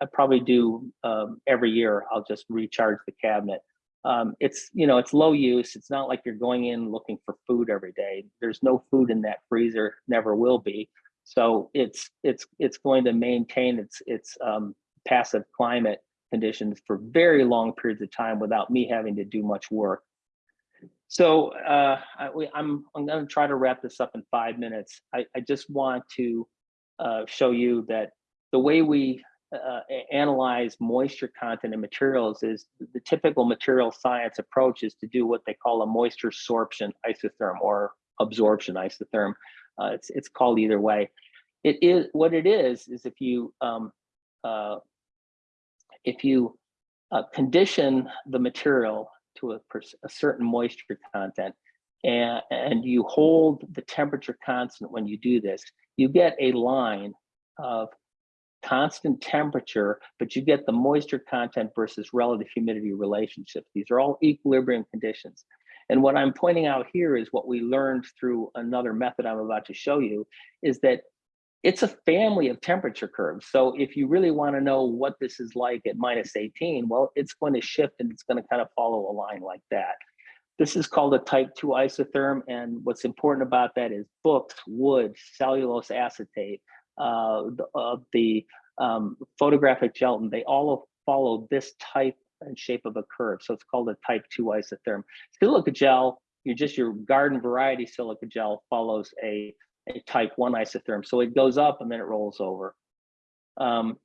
Speaker 2: I probably do um, every year. I'll just recharge the cabinet. Um, it's you know it's low use. It's not like you're going in looking for food every day. There's no food in that freezer. Never will be. So it's it's it's going to maintain its its um, passive climate conditions for very long periods of time without me having to do much work. So uh, I, am I'm going to try to wrap this up in five minutes. I, I just want to uh, show you that the way we uh, analyze moisture content in materials is the typical material science approach is to do what they call a moisture sorption isotherm or absorption isotherm. Uh, it's, it's called either way. It is, what it is, is if you, um, uh, if you uh, condition the material to a, a certain moisture content and, and you hold the temperature constant when you do this, you get a line of constant temperature, but you get the moisture content versus relative humidity relationship. These are all equilibrium conditions. And what I'm pointing out here is what we learned through another method I'm about to show you is that it's a family of temperature curves. So if you really want to know what this is like at minus 18, well, it's going to shift and it's going to kind of follow a line like that. This is called a type 2 isotherm. And what's important about that is books, wood, cellulose acetate, uh, the, uh, the um, photographic gelatin, they all follow this type and shape of a curve. So it's called a type 2 isotherm. Silica gel, you're just your garden variety silica gel follows a, a type 1 isotherm. So it goes up and then it rolls over. Um,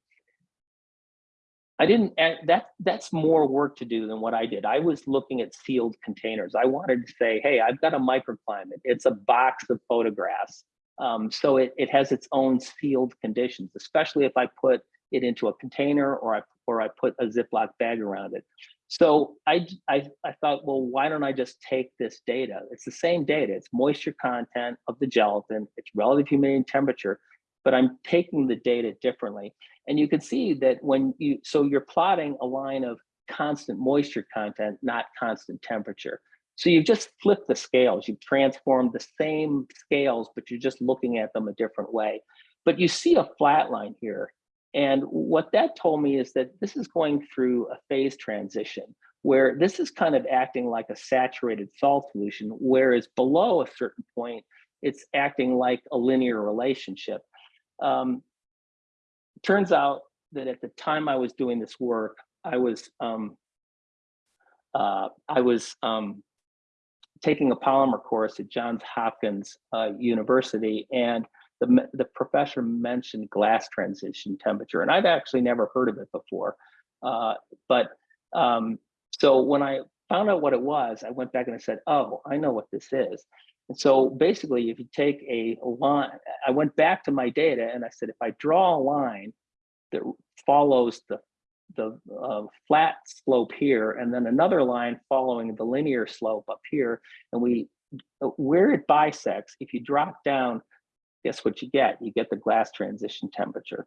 Speaker 2: I didn't, that, that's more work to do than what I did. I was looking at sealed containers. I wanted to say, hey, I've got a microclimate. It's a box of photographs. Um, so it, it has its own sealed conditions, especially if I put it into a container or I, or I put a Ziploc bag around it. So I, I, I thought, well, why don't I just take this data? It's the same data. It's moisture content of the gelatin. It's relative humidity and temperature, but I'm taking the data differently. And you can see that when you, so you're plotting a line of constant moisture content, not constant temperature. So you've just flipped the scales. You've transformed the same scales, but you're just looking at them a different way. But you see a flat line here. And what that told me is that this is going through a phase transition where this is kind of acting like a saturated salt solution, whereas below a certain point, it's acting like a linear relationship. Um, turns out that at the time I was doing this work, I was um, uh, I was um, taking a polymer course at Johns Hopkins uh, University, and the, the professor mentioned glass transition temperature, and I've actually never heard of it before. Uh, but um, so when I found out what it was, I went back and I said, oh, I know what this is. And so basically, if you take a line, I went back to my data and I said, if I draw a line that follows the the uh, flat slope here and then another line following the linear slope up here and we where it bisects if you drop down guess what you get? You get the glass transition temperature.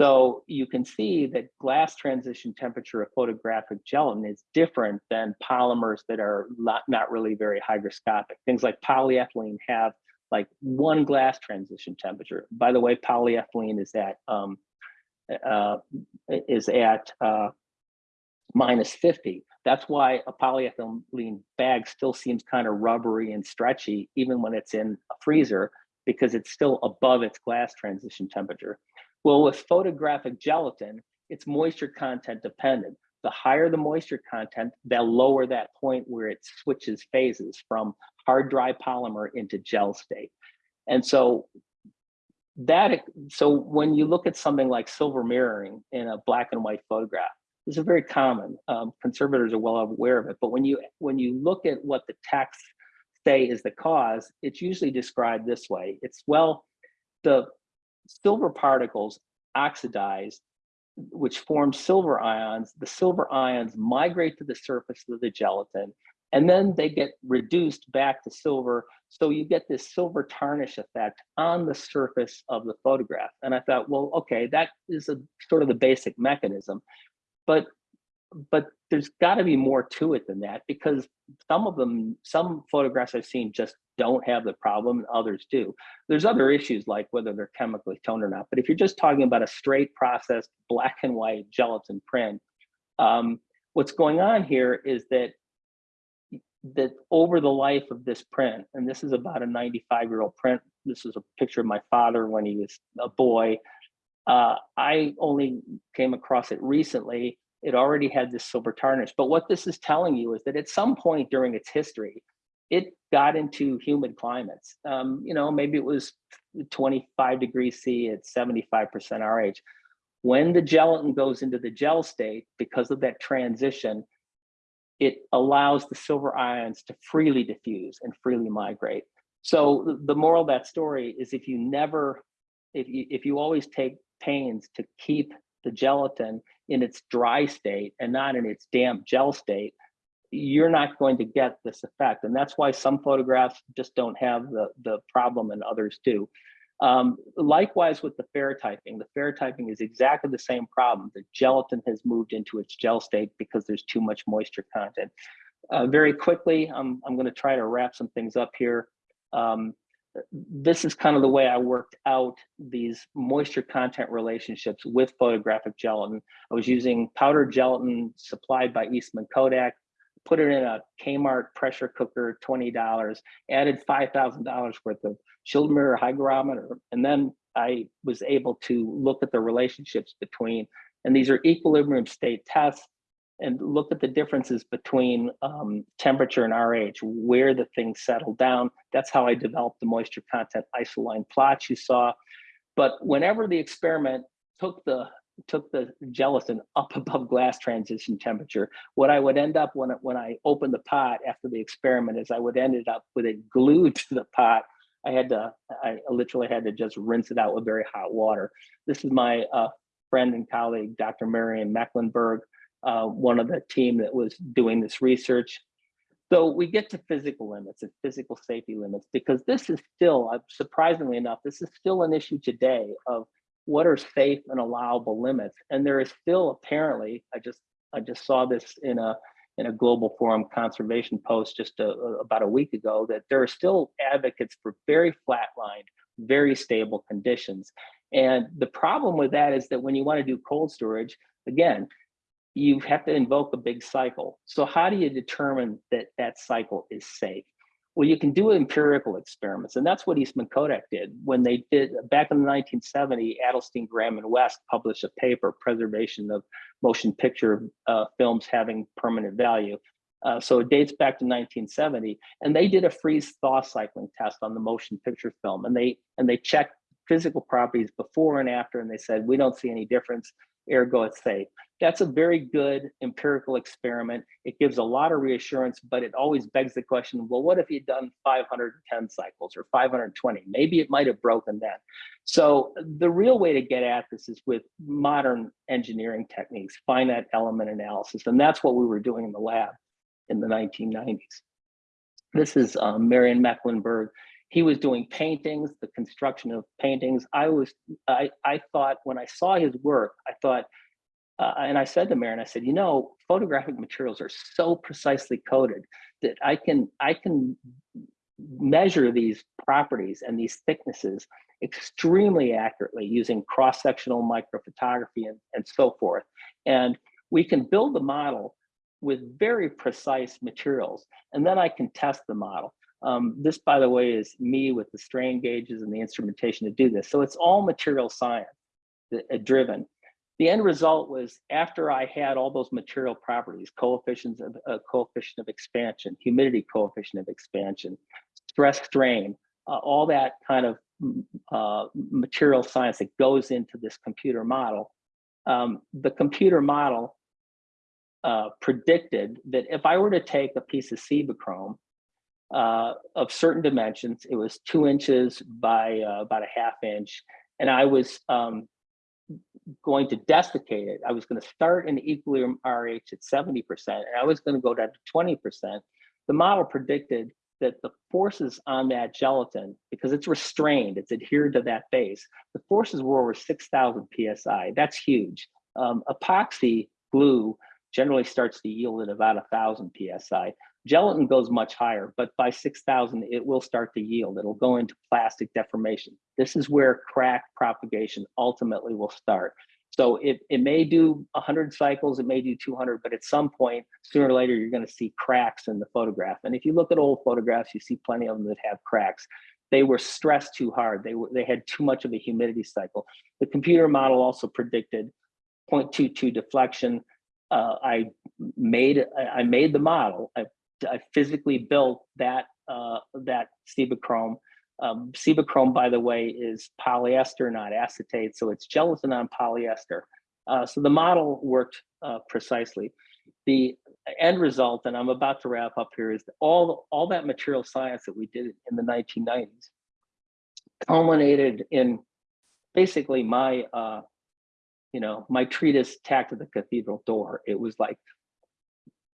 Speaker 2: So you can see that glass transition temperature of photographic gelatin is different than polymers that are not, not really very hygroscopic. Things like polyethylene have like one glass transition temperature. By the way polyethylene is at um, uh, is at uh, minus 50. That's why a polyethylene bag still seems kind of rubbery and stretchy, even when it's in a freezer, because it's still above its glass transition temperature. Well, with photographic gelatin, it's moisture content dependent. The higher the moisture content, the lower that point where it switches phases from hard dry polymer into gel state. And so that so when you look at something like silver mirroring in a black and white photograph this is very common um, conservators are well aware of it but when you when you look at what the texts say is the cause it's usually described this way it's well the silver particles oxidize which form silver ions the silver ions migrate to the surface of the gelatin and then they get reduced back to silver. So you get this silver tarnish effect on the surface of the photograph. And I thought, well, okay, that is a sort of the basic mechanism, but but there's got to be more to it than that because some of them, some photographs I've seen just don't have the problem and others do. There's other issues like whether they're chemically toned or not. But if you're just talking about a straight processed black and white gelatin print, um, what's going on here is that that over the life of this print, and this is about a 95 year old print, this is a picture of my father when he was a boy. Uh, I only came across it recently. It already had this silver tarnish. But what this is telling you is that at some point during its history, it got into humid climates. Um, you know, maybe it was 25 degrees C at 75% RH. When the gelatin goes into the gel state, because of that transition, it allows the silver ions to freely diffuse and freely migrate. So the- moral of that story is if you never, if you, if you always take pains to keep the gelatin in its dry state and not in its damp gel state, you're not going to get this effect. And that's why some photographs just don't have the, the problem and others do. Um, likewise with the ferrotyping, the ferrotyping is exactly the same problem. The gelatin has moved into its gel state because there's too much moisture content. Uh, very quickly, I'm, I'm going to try to wrap some things up here. Um, this is kind of the way I worked out these moisture content relationships with photographic gelatin. I was using powdered gelatin supplied by Eastman Kodak, put it in a Kmart pressure cooker, $20, added $5,000 worth of chilled mirror hygrometer, and then I was able to look at the relationships between, and these are equilibrium state tests, and look at the differences between um, temperature and RH, where the things settle down. That's how I developed the moisture content isoline plots you saw. But whenever the experiment took the took the gelatin up (laughs) above glass transition temperature, what I would end up when, when I opened the pot after the experiment is I would end up with it glued to the pot. I had to, I literally had to just rinse it out with very hot water. This is my uh, friend and colleague, Dr. Marion Mecklenburg, uh, one of the team that was doing this research. So we get to physical limits and physical safety limits because this is still, uh, surprisingly enough, this is still an issue today of what are safe and allowable limits. And there is still apparently, I just I just saw this in a in a global forum conservation post just a, about a week ago that there are still advocates for very flatlined, very stable conditions. And the problem with that is that when you want to do cold storage, again, you have to invoke a big cycle. So how do you determine that that cycle is safe? Well, you can do empirical experiments, and that's what Eastman Kodak did when they did back in the 1970. Adelstein, Graham, and West published a paper, "Preservation of Motion Picture uh, Films Having Permanent Value." Uh, so it dates back to 1970, and they did a freeze-thaw cycling test on the motion picture film, and they and they checked physical properties before and after, and they said we don't see any difference ergo it's safe. That's a very good empirical experiment. It gives a lot of reassurance, but it always begs the question, well, what if you'd done 510 cycles or 520? Maybe it might have broken then. So the real way to get at this is with modern engineering techniques, finite element analysis. And that's what we were doing in the lab in the 1990s. This is um, Marion Mecklenburg he was doing paintings, the construction of paintings. I was, I, I thought when I saw his work, I thought, uh, and I said to Marion, I said, you know, photographic materials are so precisely coded that I can, I can measure these properties and these thicknesses extremely accurately using cross-sectional microphotography and, and so forth. And we can build the model with very precise materials, and then I can test the model. Um, this, by the way, is me with the strain gauges and the instrumentation to do this. So it's all material science uh, driven. The end result was after I had all those material properties, coefficients of uh, coefficient of expansion, humidity coefficient of expansion, stress strain, uh, all that kind of uh, material science that goes into this computer model. Um, the computer model uh, predicted that if I were to take a piece of Cibachrome uh, of certain dimensions. It was two inches by uh, about a half inch. And I was um, going to desiccate it. I was going to start in equilibrium RH at 70%, and I was going to go down to 20%. The model predicted that the forces on that gelatin, because it's restrained, it's adhered to that base, the forces were over 6,000 PSI. That's huge. Um, epoxy glue generally starts to yield at about 1,000 PSI. Gelatin goes much higher, but by 6,000, it will start to yield. It'll go into plastic deformation. This is where crack propagation ultimately will start. So it, it may do 100 cycles, it may do 200, but at some point, sooner or later, you're going to see cracks in the photograph. And if you look at old photographs, you see plenty of them that have cracks. They were stressed too hard. They, were, they had too much of a humidity cycle. The computer model also predicted 0.22 deflection. Uh, I made I made the model. I I physically built that uh, that Cibachrome. Um, by the way, is polyester, not acetate, so it's gelatin on polyester. Uh, so the model worked uh, precisely. The end result, and I'm about to wrap up here, is all, all that material science that we did in the 1990s culminated in basically my, uh, you know, my treatise, tacked to the Cathedral Door. It was like,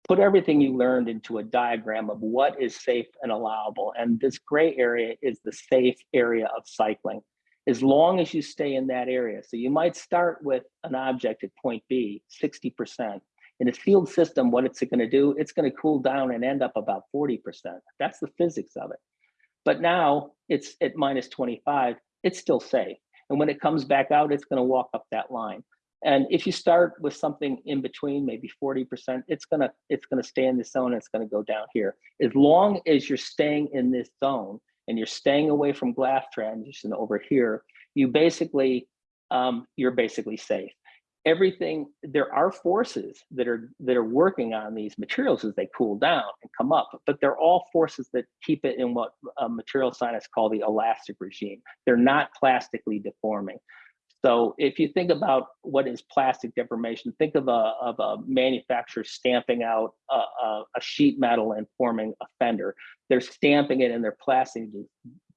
Speaker 2: put everything you learned into a diagram of what is safe and allowable. And this gray area is the safe area of cycling. As long as you stay in that area. So you might start with an object at point B, 60%. In a sealed system, what it's gonna do, it's gonna cool down and end up about 40%. That's the physics of it. But now it's at minus 25, it's still safe. And when it comes back out, it's gonna walk up that line. And if you start with something in between, maybe 40%, it's gonna it's gonna stay in this zone, and it's gonna go down here. As long as you're staying in this zone and you're staying away from glass transition over here, you basically, um, you're basically safe. Everything, there are forces that are that are working on these materials as they cool down and come up, but they're all forces that keep it in what uh, material scientists call the elastic regime. They're not plastically deforming. So if you think about what is plastic deformation, think of a, of a manufacturer stamping out a, a, a sheet metal and forming a fender. They're stamping it and they're plastic,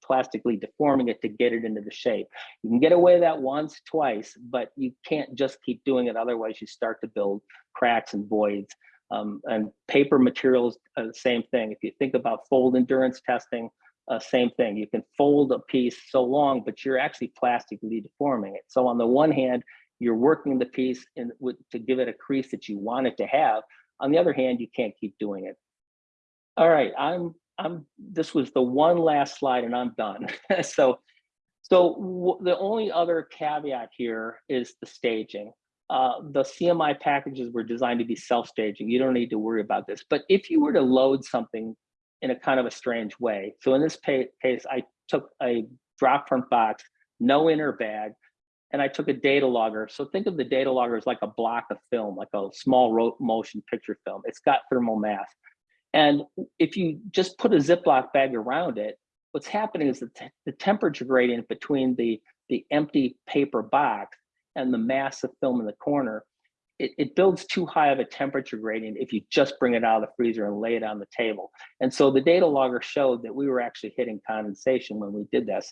Speaker 2: plastically deforming it to get it into the shape. You can get away that once, twice, but you can't just keep doing it. Otherwise you start to build cracks and voids. Um, and paper materials, uh, same thing. If you think about fold endurance testing, uh, same thing. You can fold a piece so long, but you're actually plastically deforming it. So on the one hand, you're working the piece in, with, to give it a crease that you want it to have. On the other hand, you can't keep doing it. All right, I'm, I'm, this was the one last slide and I'm done. (laughs) so, so the only other caveat here is the staging. Uh, the CMI packages were designed to be self-staging. You don't need to worry about this. But if you were to load something in a kind of a strange way. So in this case, I took a drop front box, no inner bag, and I took a data logger. So think of the data logger as like a block of film, like a small motion picture film. It's got thermal mass. And if you just put a Ziploc bag around it, what's happening is that the temperature gradient between the, the empty paper box and the mass of film in the corner it, it, builds too high of a temperature gradient if you just bring it out of the freezer and lay it on the table. And so the data logger showed that we were actually hitting condensation when we did this.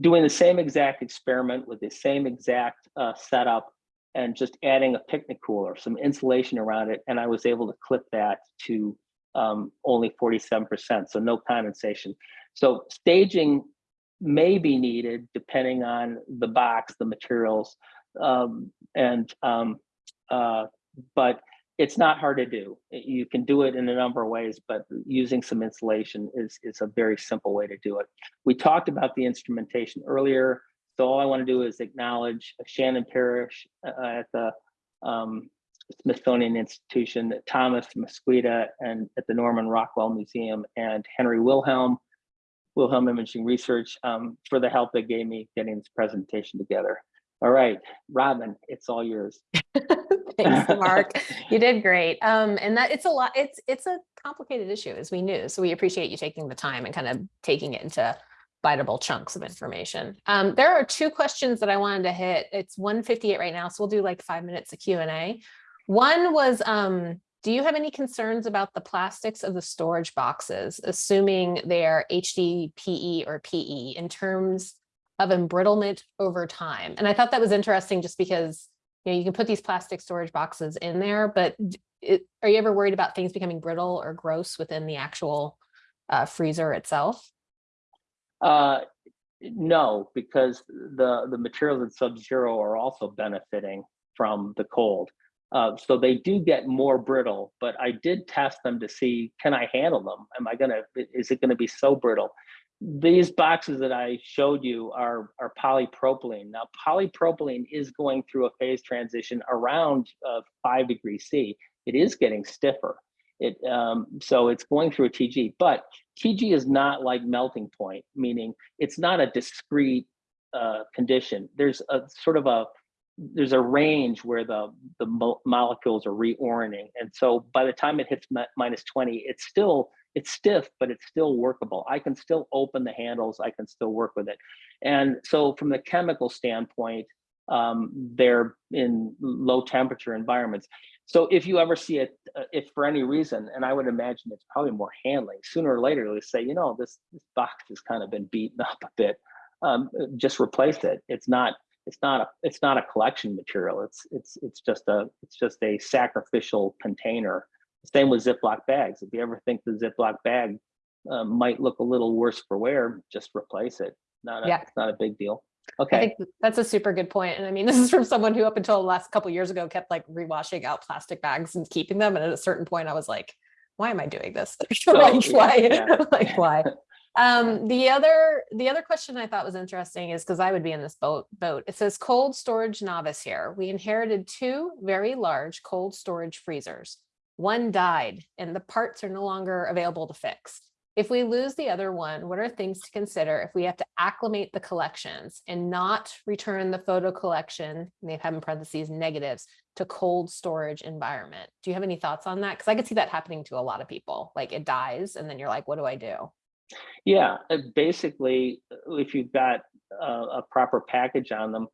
Speaker 2: Doing the same exact experiment with the same exact uh, setup and just adding a picnic cooler, some insulation around it, and I was able to clip that to um, only 47%, so no condensation. So staging may be needed depending on the box, the materials, um, and um, uh, but it's not hard to do. You can do it in a number of ways, but using some insulation is, is a very simple way to do it. We talked about the instrumentation earlier. So all I want to do is acknowledge Shannon Perich uh, at the um, Smithsonian Institution, Thomas Mesquita, and at the Norman Rockwell Museum, and Henry Wilhelm, Wilhelm Imaging Research um, for the help they gave me getting this presentation together. All right, Robin, it's all yours. (laughs)
Speaker 1: Thanks, Mark. (laughs) you did great. Um, and that it's a lot, it's it's a complicated issue as we knew. So we appreciate you taking the time and kind of taking it into biteable chunks of information. Um, there are two questions that I wanted to hit. It's 158 right now, so we'll do like five minutes of Q&A. One was, um, do you have any concerns about the plastics of the storage boxes, assuming they're HDPE or PE in terms of embrittlement over time. And I thought that was interesting just because you know you can put these plastic storage boxes in there, but it, are you ever worried about things becoming brittle or gross within the actual uh, freezer itself?
Speaker 2: Uh, no, because the the materials in Sub-Zero are also benefiting from the cold. Uh, so they do get more brittle, but I did test them to see, can I handle them? Am I gonna, is it gonna be so brittle? These boxes that I showed you are, are polypropylene. Now, polypropylene is going through a phase transition around uh, five degrees C. It is getting stiffer. It um, so it's going through a TG, but TG is not like melting point, meaning it's not a discrete uh, condition. There's a sort of a there's a range where the the mo molecules are reorienting, and so by the time it hits minus 20, it's still it's stiff, but it's still workable. I can still open the handles. I can still work with it. And so from the chemical standpoint, Um, they're in low temperature environments. So if you ever see it, uh, if for any reason, and I would imagine it's probably more handling, sooner or later they say, you know, this, this box has kind of been beaten up a bit. Um, just replace it. It's not it's not a it's not a collection material. It's it's it's just a it's just a sacrificial container. Same with Ziploc bags. If you ever think the Ziploc bag uh, might look a little worse for wear, just replace it. Not a,
Speaker 1: Yeah.
Speaker 2: it's not a big deal.
Speaker 1: I
Speaker 2: Okay.
Speaker 1: think that's a super good point. And I mean, (laughs) this is from someone who up until the last couple years ago kept like rewashing out plastic bags and keeping them. And at a certain point I was like, why am I doing this? (laughs) (laughs) like, why?
Speaker 2: yeah.
Speaker 1: like why? Um, the other the other question I thought was interesting is because I would be in this boat boat. It says cold storage novice here. We inherited two very large cold storage freezers. One died and the parts are no longer available to fix. If we lose the other one, what are things to consider if we have to acclimate the collections and not return the photo collection, and they've in parentheses negatives, to cold storage environment? Do you have any thoughts on that? Because I could see that happening to a lot of people. Like it dies and then you're like, what do I do?
Speaker 2: Yeah, uh, basically, uh, if you've got uh, a proper package on them,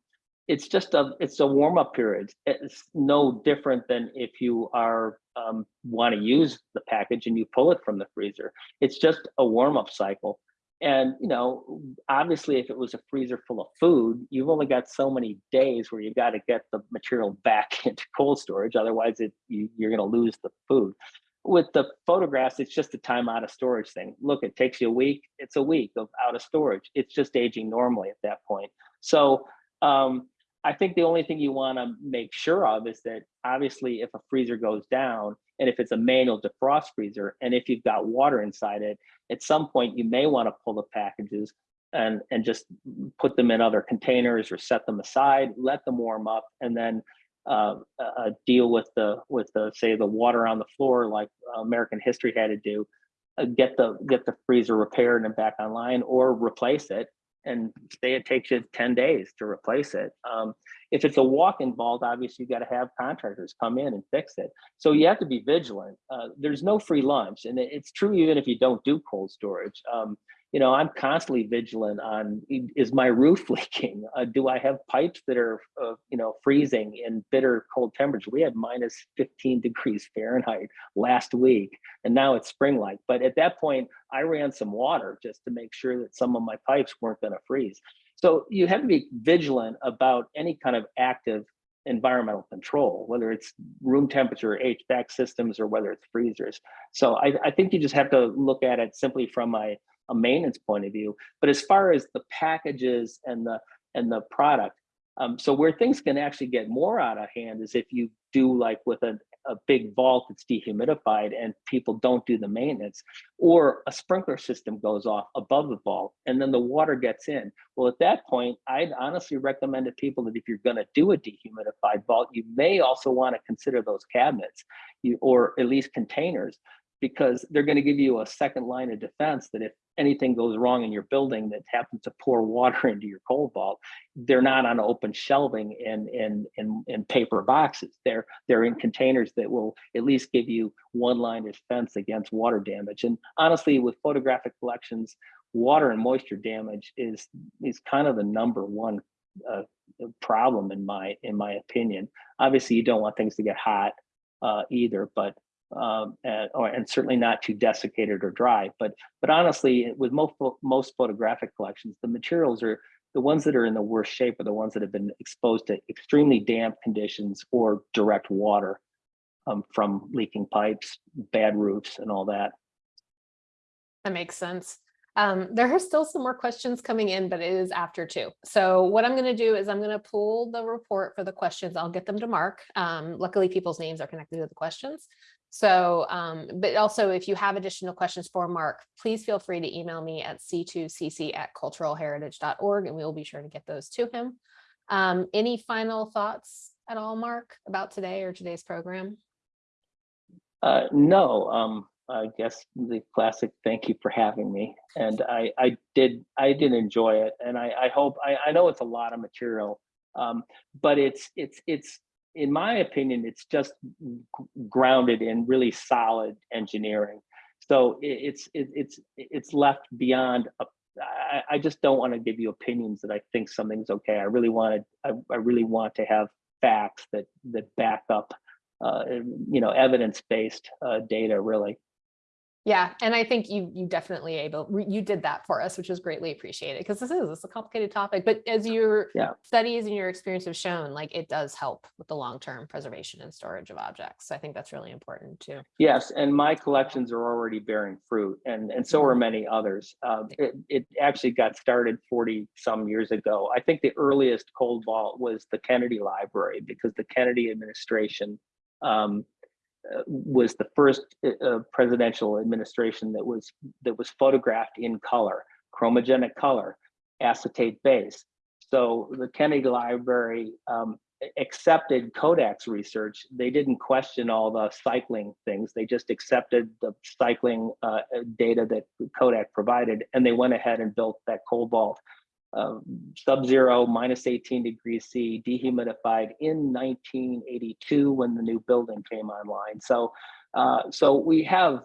Speaker 2: it's just a it's a warm up period. It's no different than if you are um, want to use the package and you pull it from the freezer. It's just a warm up cycle. And you know, obviously, if it was a freezer full of food, you've only got so many days where you got to get the material (laughs) back into cold storage. Otherwise, it you, you're going to lose the food with the photographs, it's just a time out of storage thing. Look, it takes you a week. It's a week of out of storage. It's just aging normally at that point. So um, I think the only thing you want to make sure of is that obviously if a freezer goes down and if it's a manual defrost freezer and if you've got water inside it, at some point you may want to pull the packages and and just put them in other containers or set them aside, let them warm up, and then uh, uh, deal with the with the say the water on the floor like American history had to do, uh, get the get the freezer repaired and back online or replace it. And say it takes you 10 days to replace it. Um, if it's a walk-in vault, obviously you got to have contractors come in and fix it. So you have to be vigilant. Uh, there's no free lunch, and it's true even if you don't do cold storage. Um, you know, I'm constantly vigilant on is my (laughs) roof leaking? Uh, do I have pipes that are, uh, you know, freezing in bitter cold temperatures? We had minus 15 degrees Fahrenheit last week, and now it's spring like. But at that point, I ran some water just to make sure that some of my pipes weren't going to freeze. So you have to be vigilant about any kind of active environmental control, whether it's room temperature, HVAC systems, or whether it's freezers. So I, I think you just have to look at it simply from a a maintenance point of view. But as far as the packages and the and the product, um, so where things can actually get more out of hand is if you do like with a, a big vault that's dehumidified and people don't do the maintenance, or a sprinkler system goes off above the vault and then the water gets in. Well, at that point, I'd honestly recommend to people that if you're going to do a dehumidified vault, you may also want to consider those cabinets, you, or at least containers, because they're going to give you a second line of defense that if anything goes wrong in your building that happens to pour (laughs) water into your cold vault, they're not on open shelving in in in, in paper boxes. They're they're in containers that will at least give you one line of defense against water damage. And honestly, with photographic collections, water and moisture damage is is kind of the number one uh, problem in my in my opinion. Obviously, you don't want things to get hot uh, either, but um, and, or, and certainly not too desiccated or dry. But but honestly, with most most photographic collections, the materials are the ones that are in the worst shape are the ones that have been exposed to extremely damp conditions or direct water um, from leaking pipes, bad roofs, and all that.
Speaker 1: That makes sense. Um, there are still some more questions coming in, but it is after two. So what I'm going to do is I'm going to pull the report for the questions. I'll get them to Mark. Um, luckily, people's names are connected to the questions. So, um, but also if you have additional questions for Mark, please feel free to email me at c2cc at culturalheritage.org and we will be sure to get those to him. Um, any final thoughts at all, Mark, about today or today's program?
Speaker 2: Uh, no, um, I guess the classic thank you for having me. And I, I did I did enjoy it. And I, I hope I, I know it's a lot of material, um, but it's it's it's in my opinion, it's just grounded in really solid engineering. So it, it's it, it's it's left beyond a I, I just don't want to give you opinions that I think something's okay. I really wanted, I, I really want to have facts that that back up, uh, you know, evidence-based uh, data. Really,
Speaker 1: Yeah, and I think you you definitely able you did that for us, which is greatly appreciated because this is it's a complicated topic. But as your
Speaker 2: Yeah.
Speaker 1: studies and your experience have shown, like it does help with the long term preservation and storage of objects. So I think that's really important too.
Speaker 2: yes. And my collections are already bearing fruit, and and so are many others. Uh, it it actually got started forty some years ago. I think the earliest cold vault was the Kennedy Library because the Kennedy administration. Um, was the first uh, uh, presidential administration that was that was photographed in color, chromogenic color, acetate base. So the Kennedy Library um, accepted Kodak's research. They didn't question all the cycling things. They just accepted the cycling uh, data that Kodak provided, and they went ahead and built that cold vault. Uh, sub-zero minus 18 degrees C dehumidified in 1982 when the new building came online. So, uh, so we have,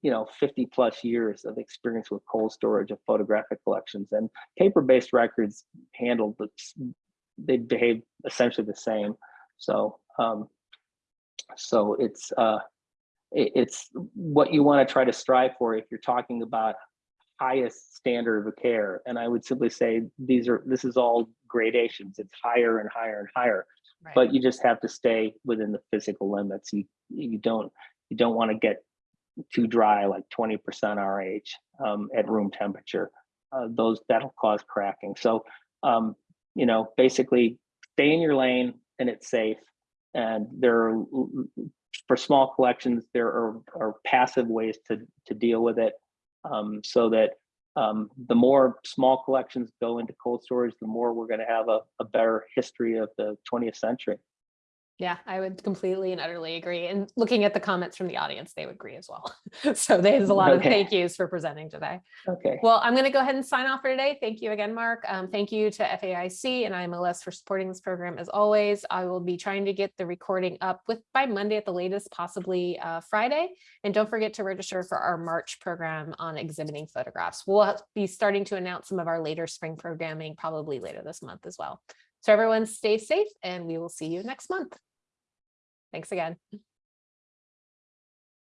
Speaker 2: you know, 50 plus years of experience with cold storage of photographic collections and paper-based records handled, the they behave essentially the same. So, um, so it's, uh, it's what you want to try to strive for if you're talking about highest standard of care. And I would simply say these are, this is all gradations. It's higher and higher and higher
Speaker 1: Right.
Speaker 2: but you just have to stay within the physical limits. You you don't you don't want to get too dry, like 20% RH um, at room temperature. Uh, those that'll cause cracking. So um, you know, basically stay in your lane and it's safe. And there are for small collections, there are, are passive ways to to deal with it. Um, so that um, the more small collections go into cold storage, the more we're going to have a, a better history of the 20th century.
Speaker 1: Yeah, I would completely and utterly agree. And looking at the comments from the audience, they would agree as well. (laughs) So there's a lot of thank yous for presenting today.
Speaker 2: Okay.
Speaker 1: Well, I'm going to go ahead and sign off for today. Thank you again, Mark. Um, thank you to FAIC and IMLS for supporting this program as always. I will be trying to get the recording up with by Monday at the latest, possibly uh, Friday. And don't forget to register for our March program on exhibiting photographs. We'll be starting to announce some of our later spring programming probably later this month as well. So everyone stay safe and we will see you next month. Thanks again.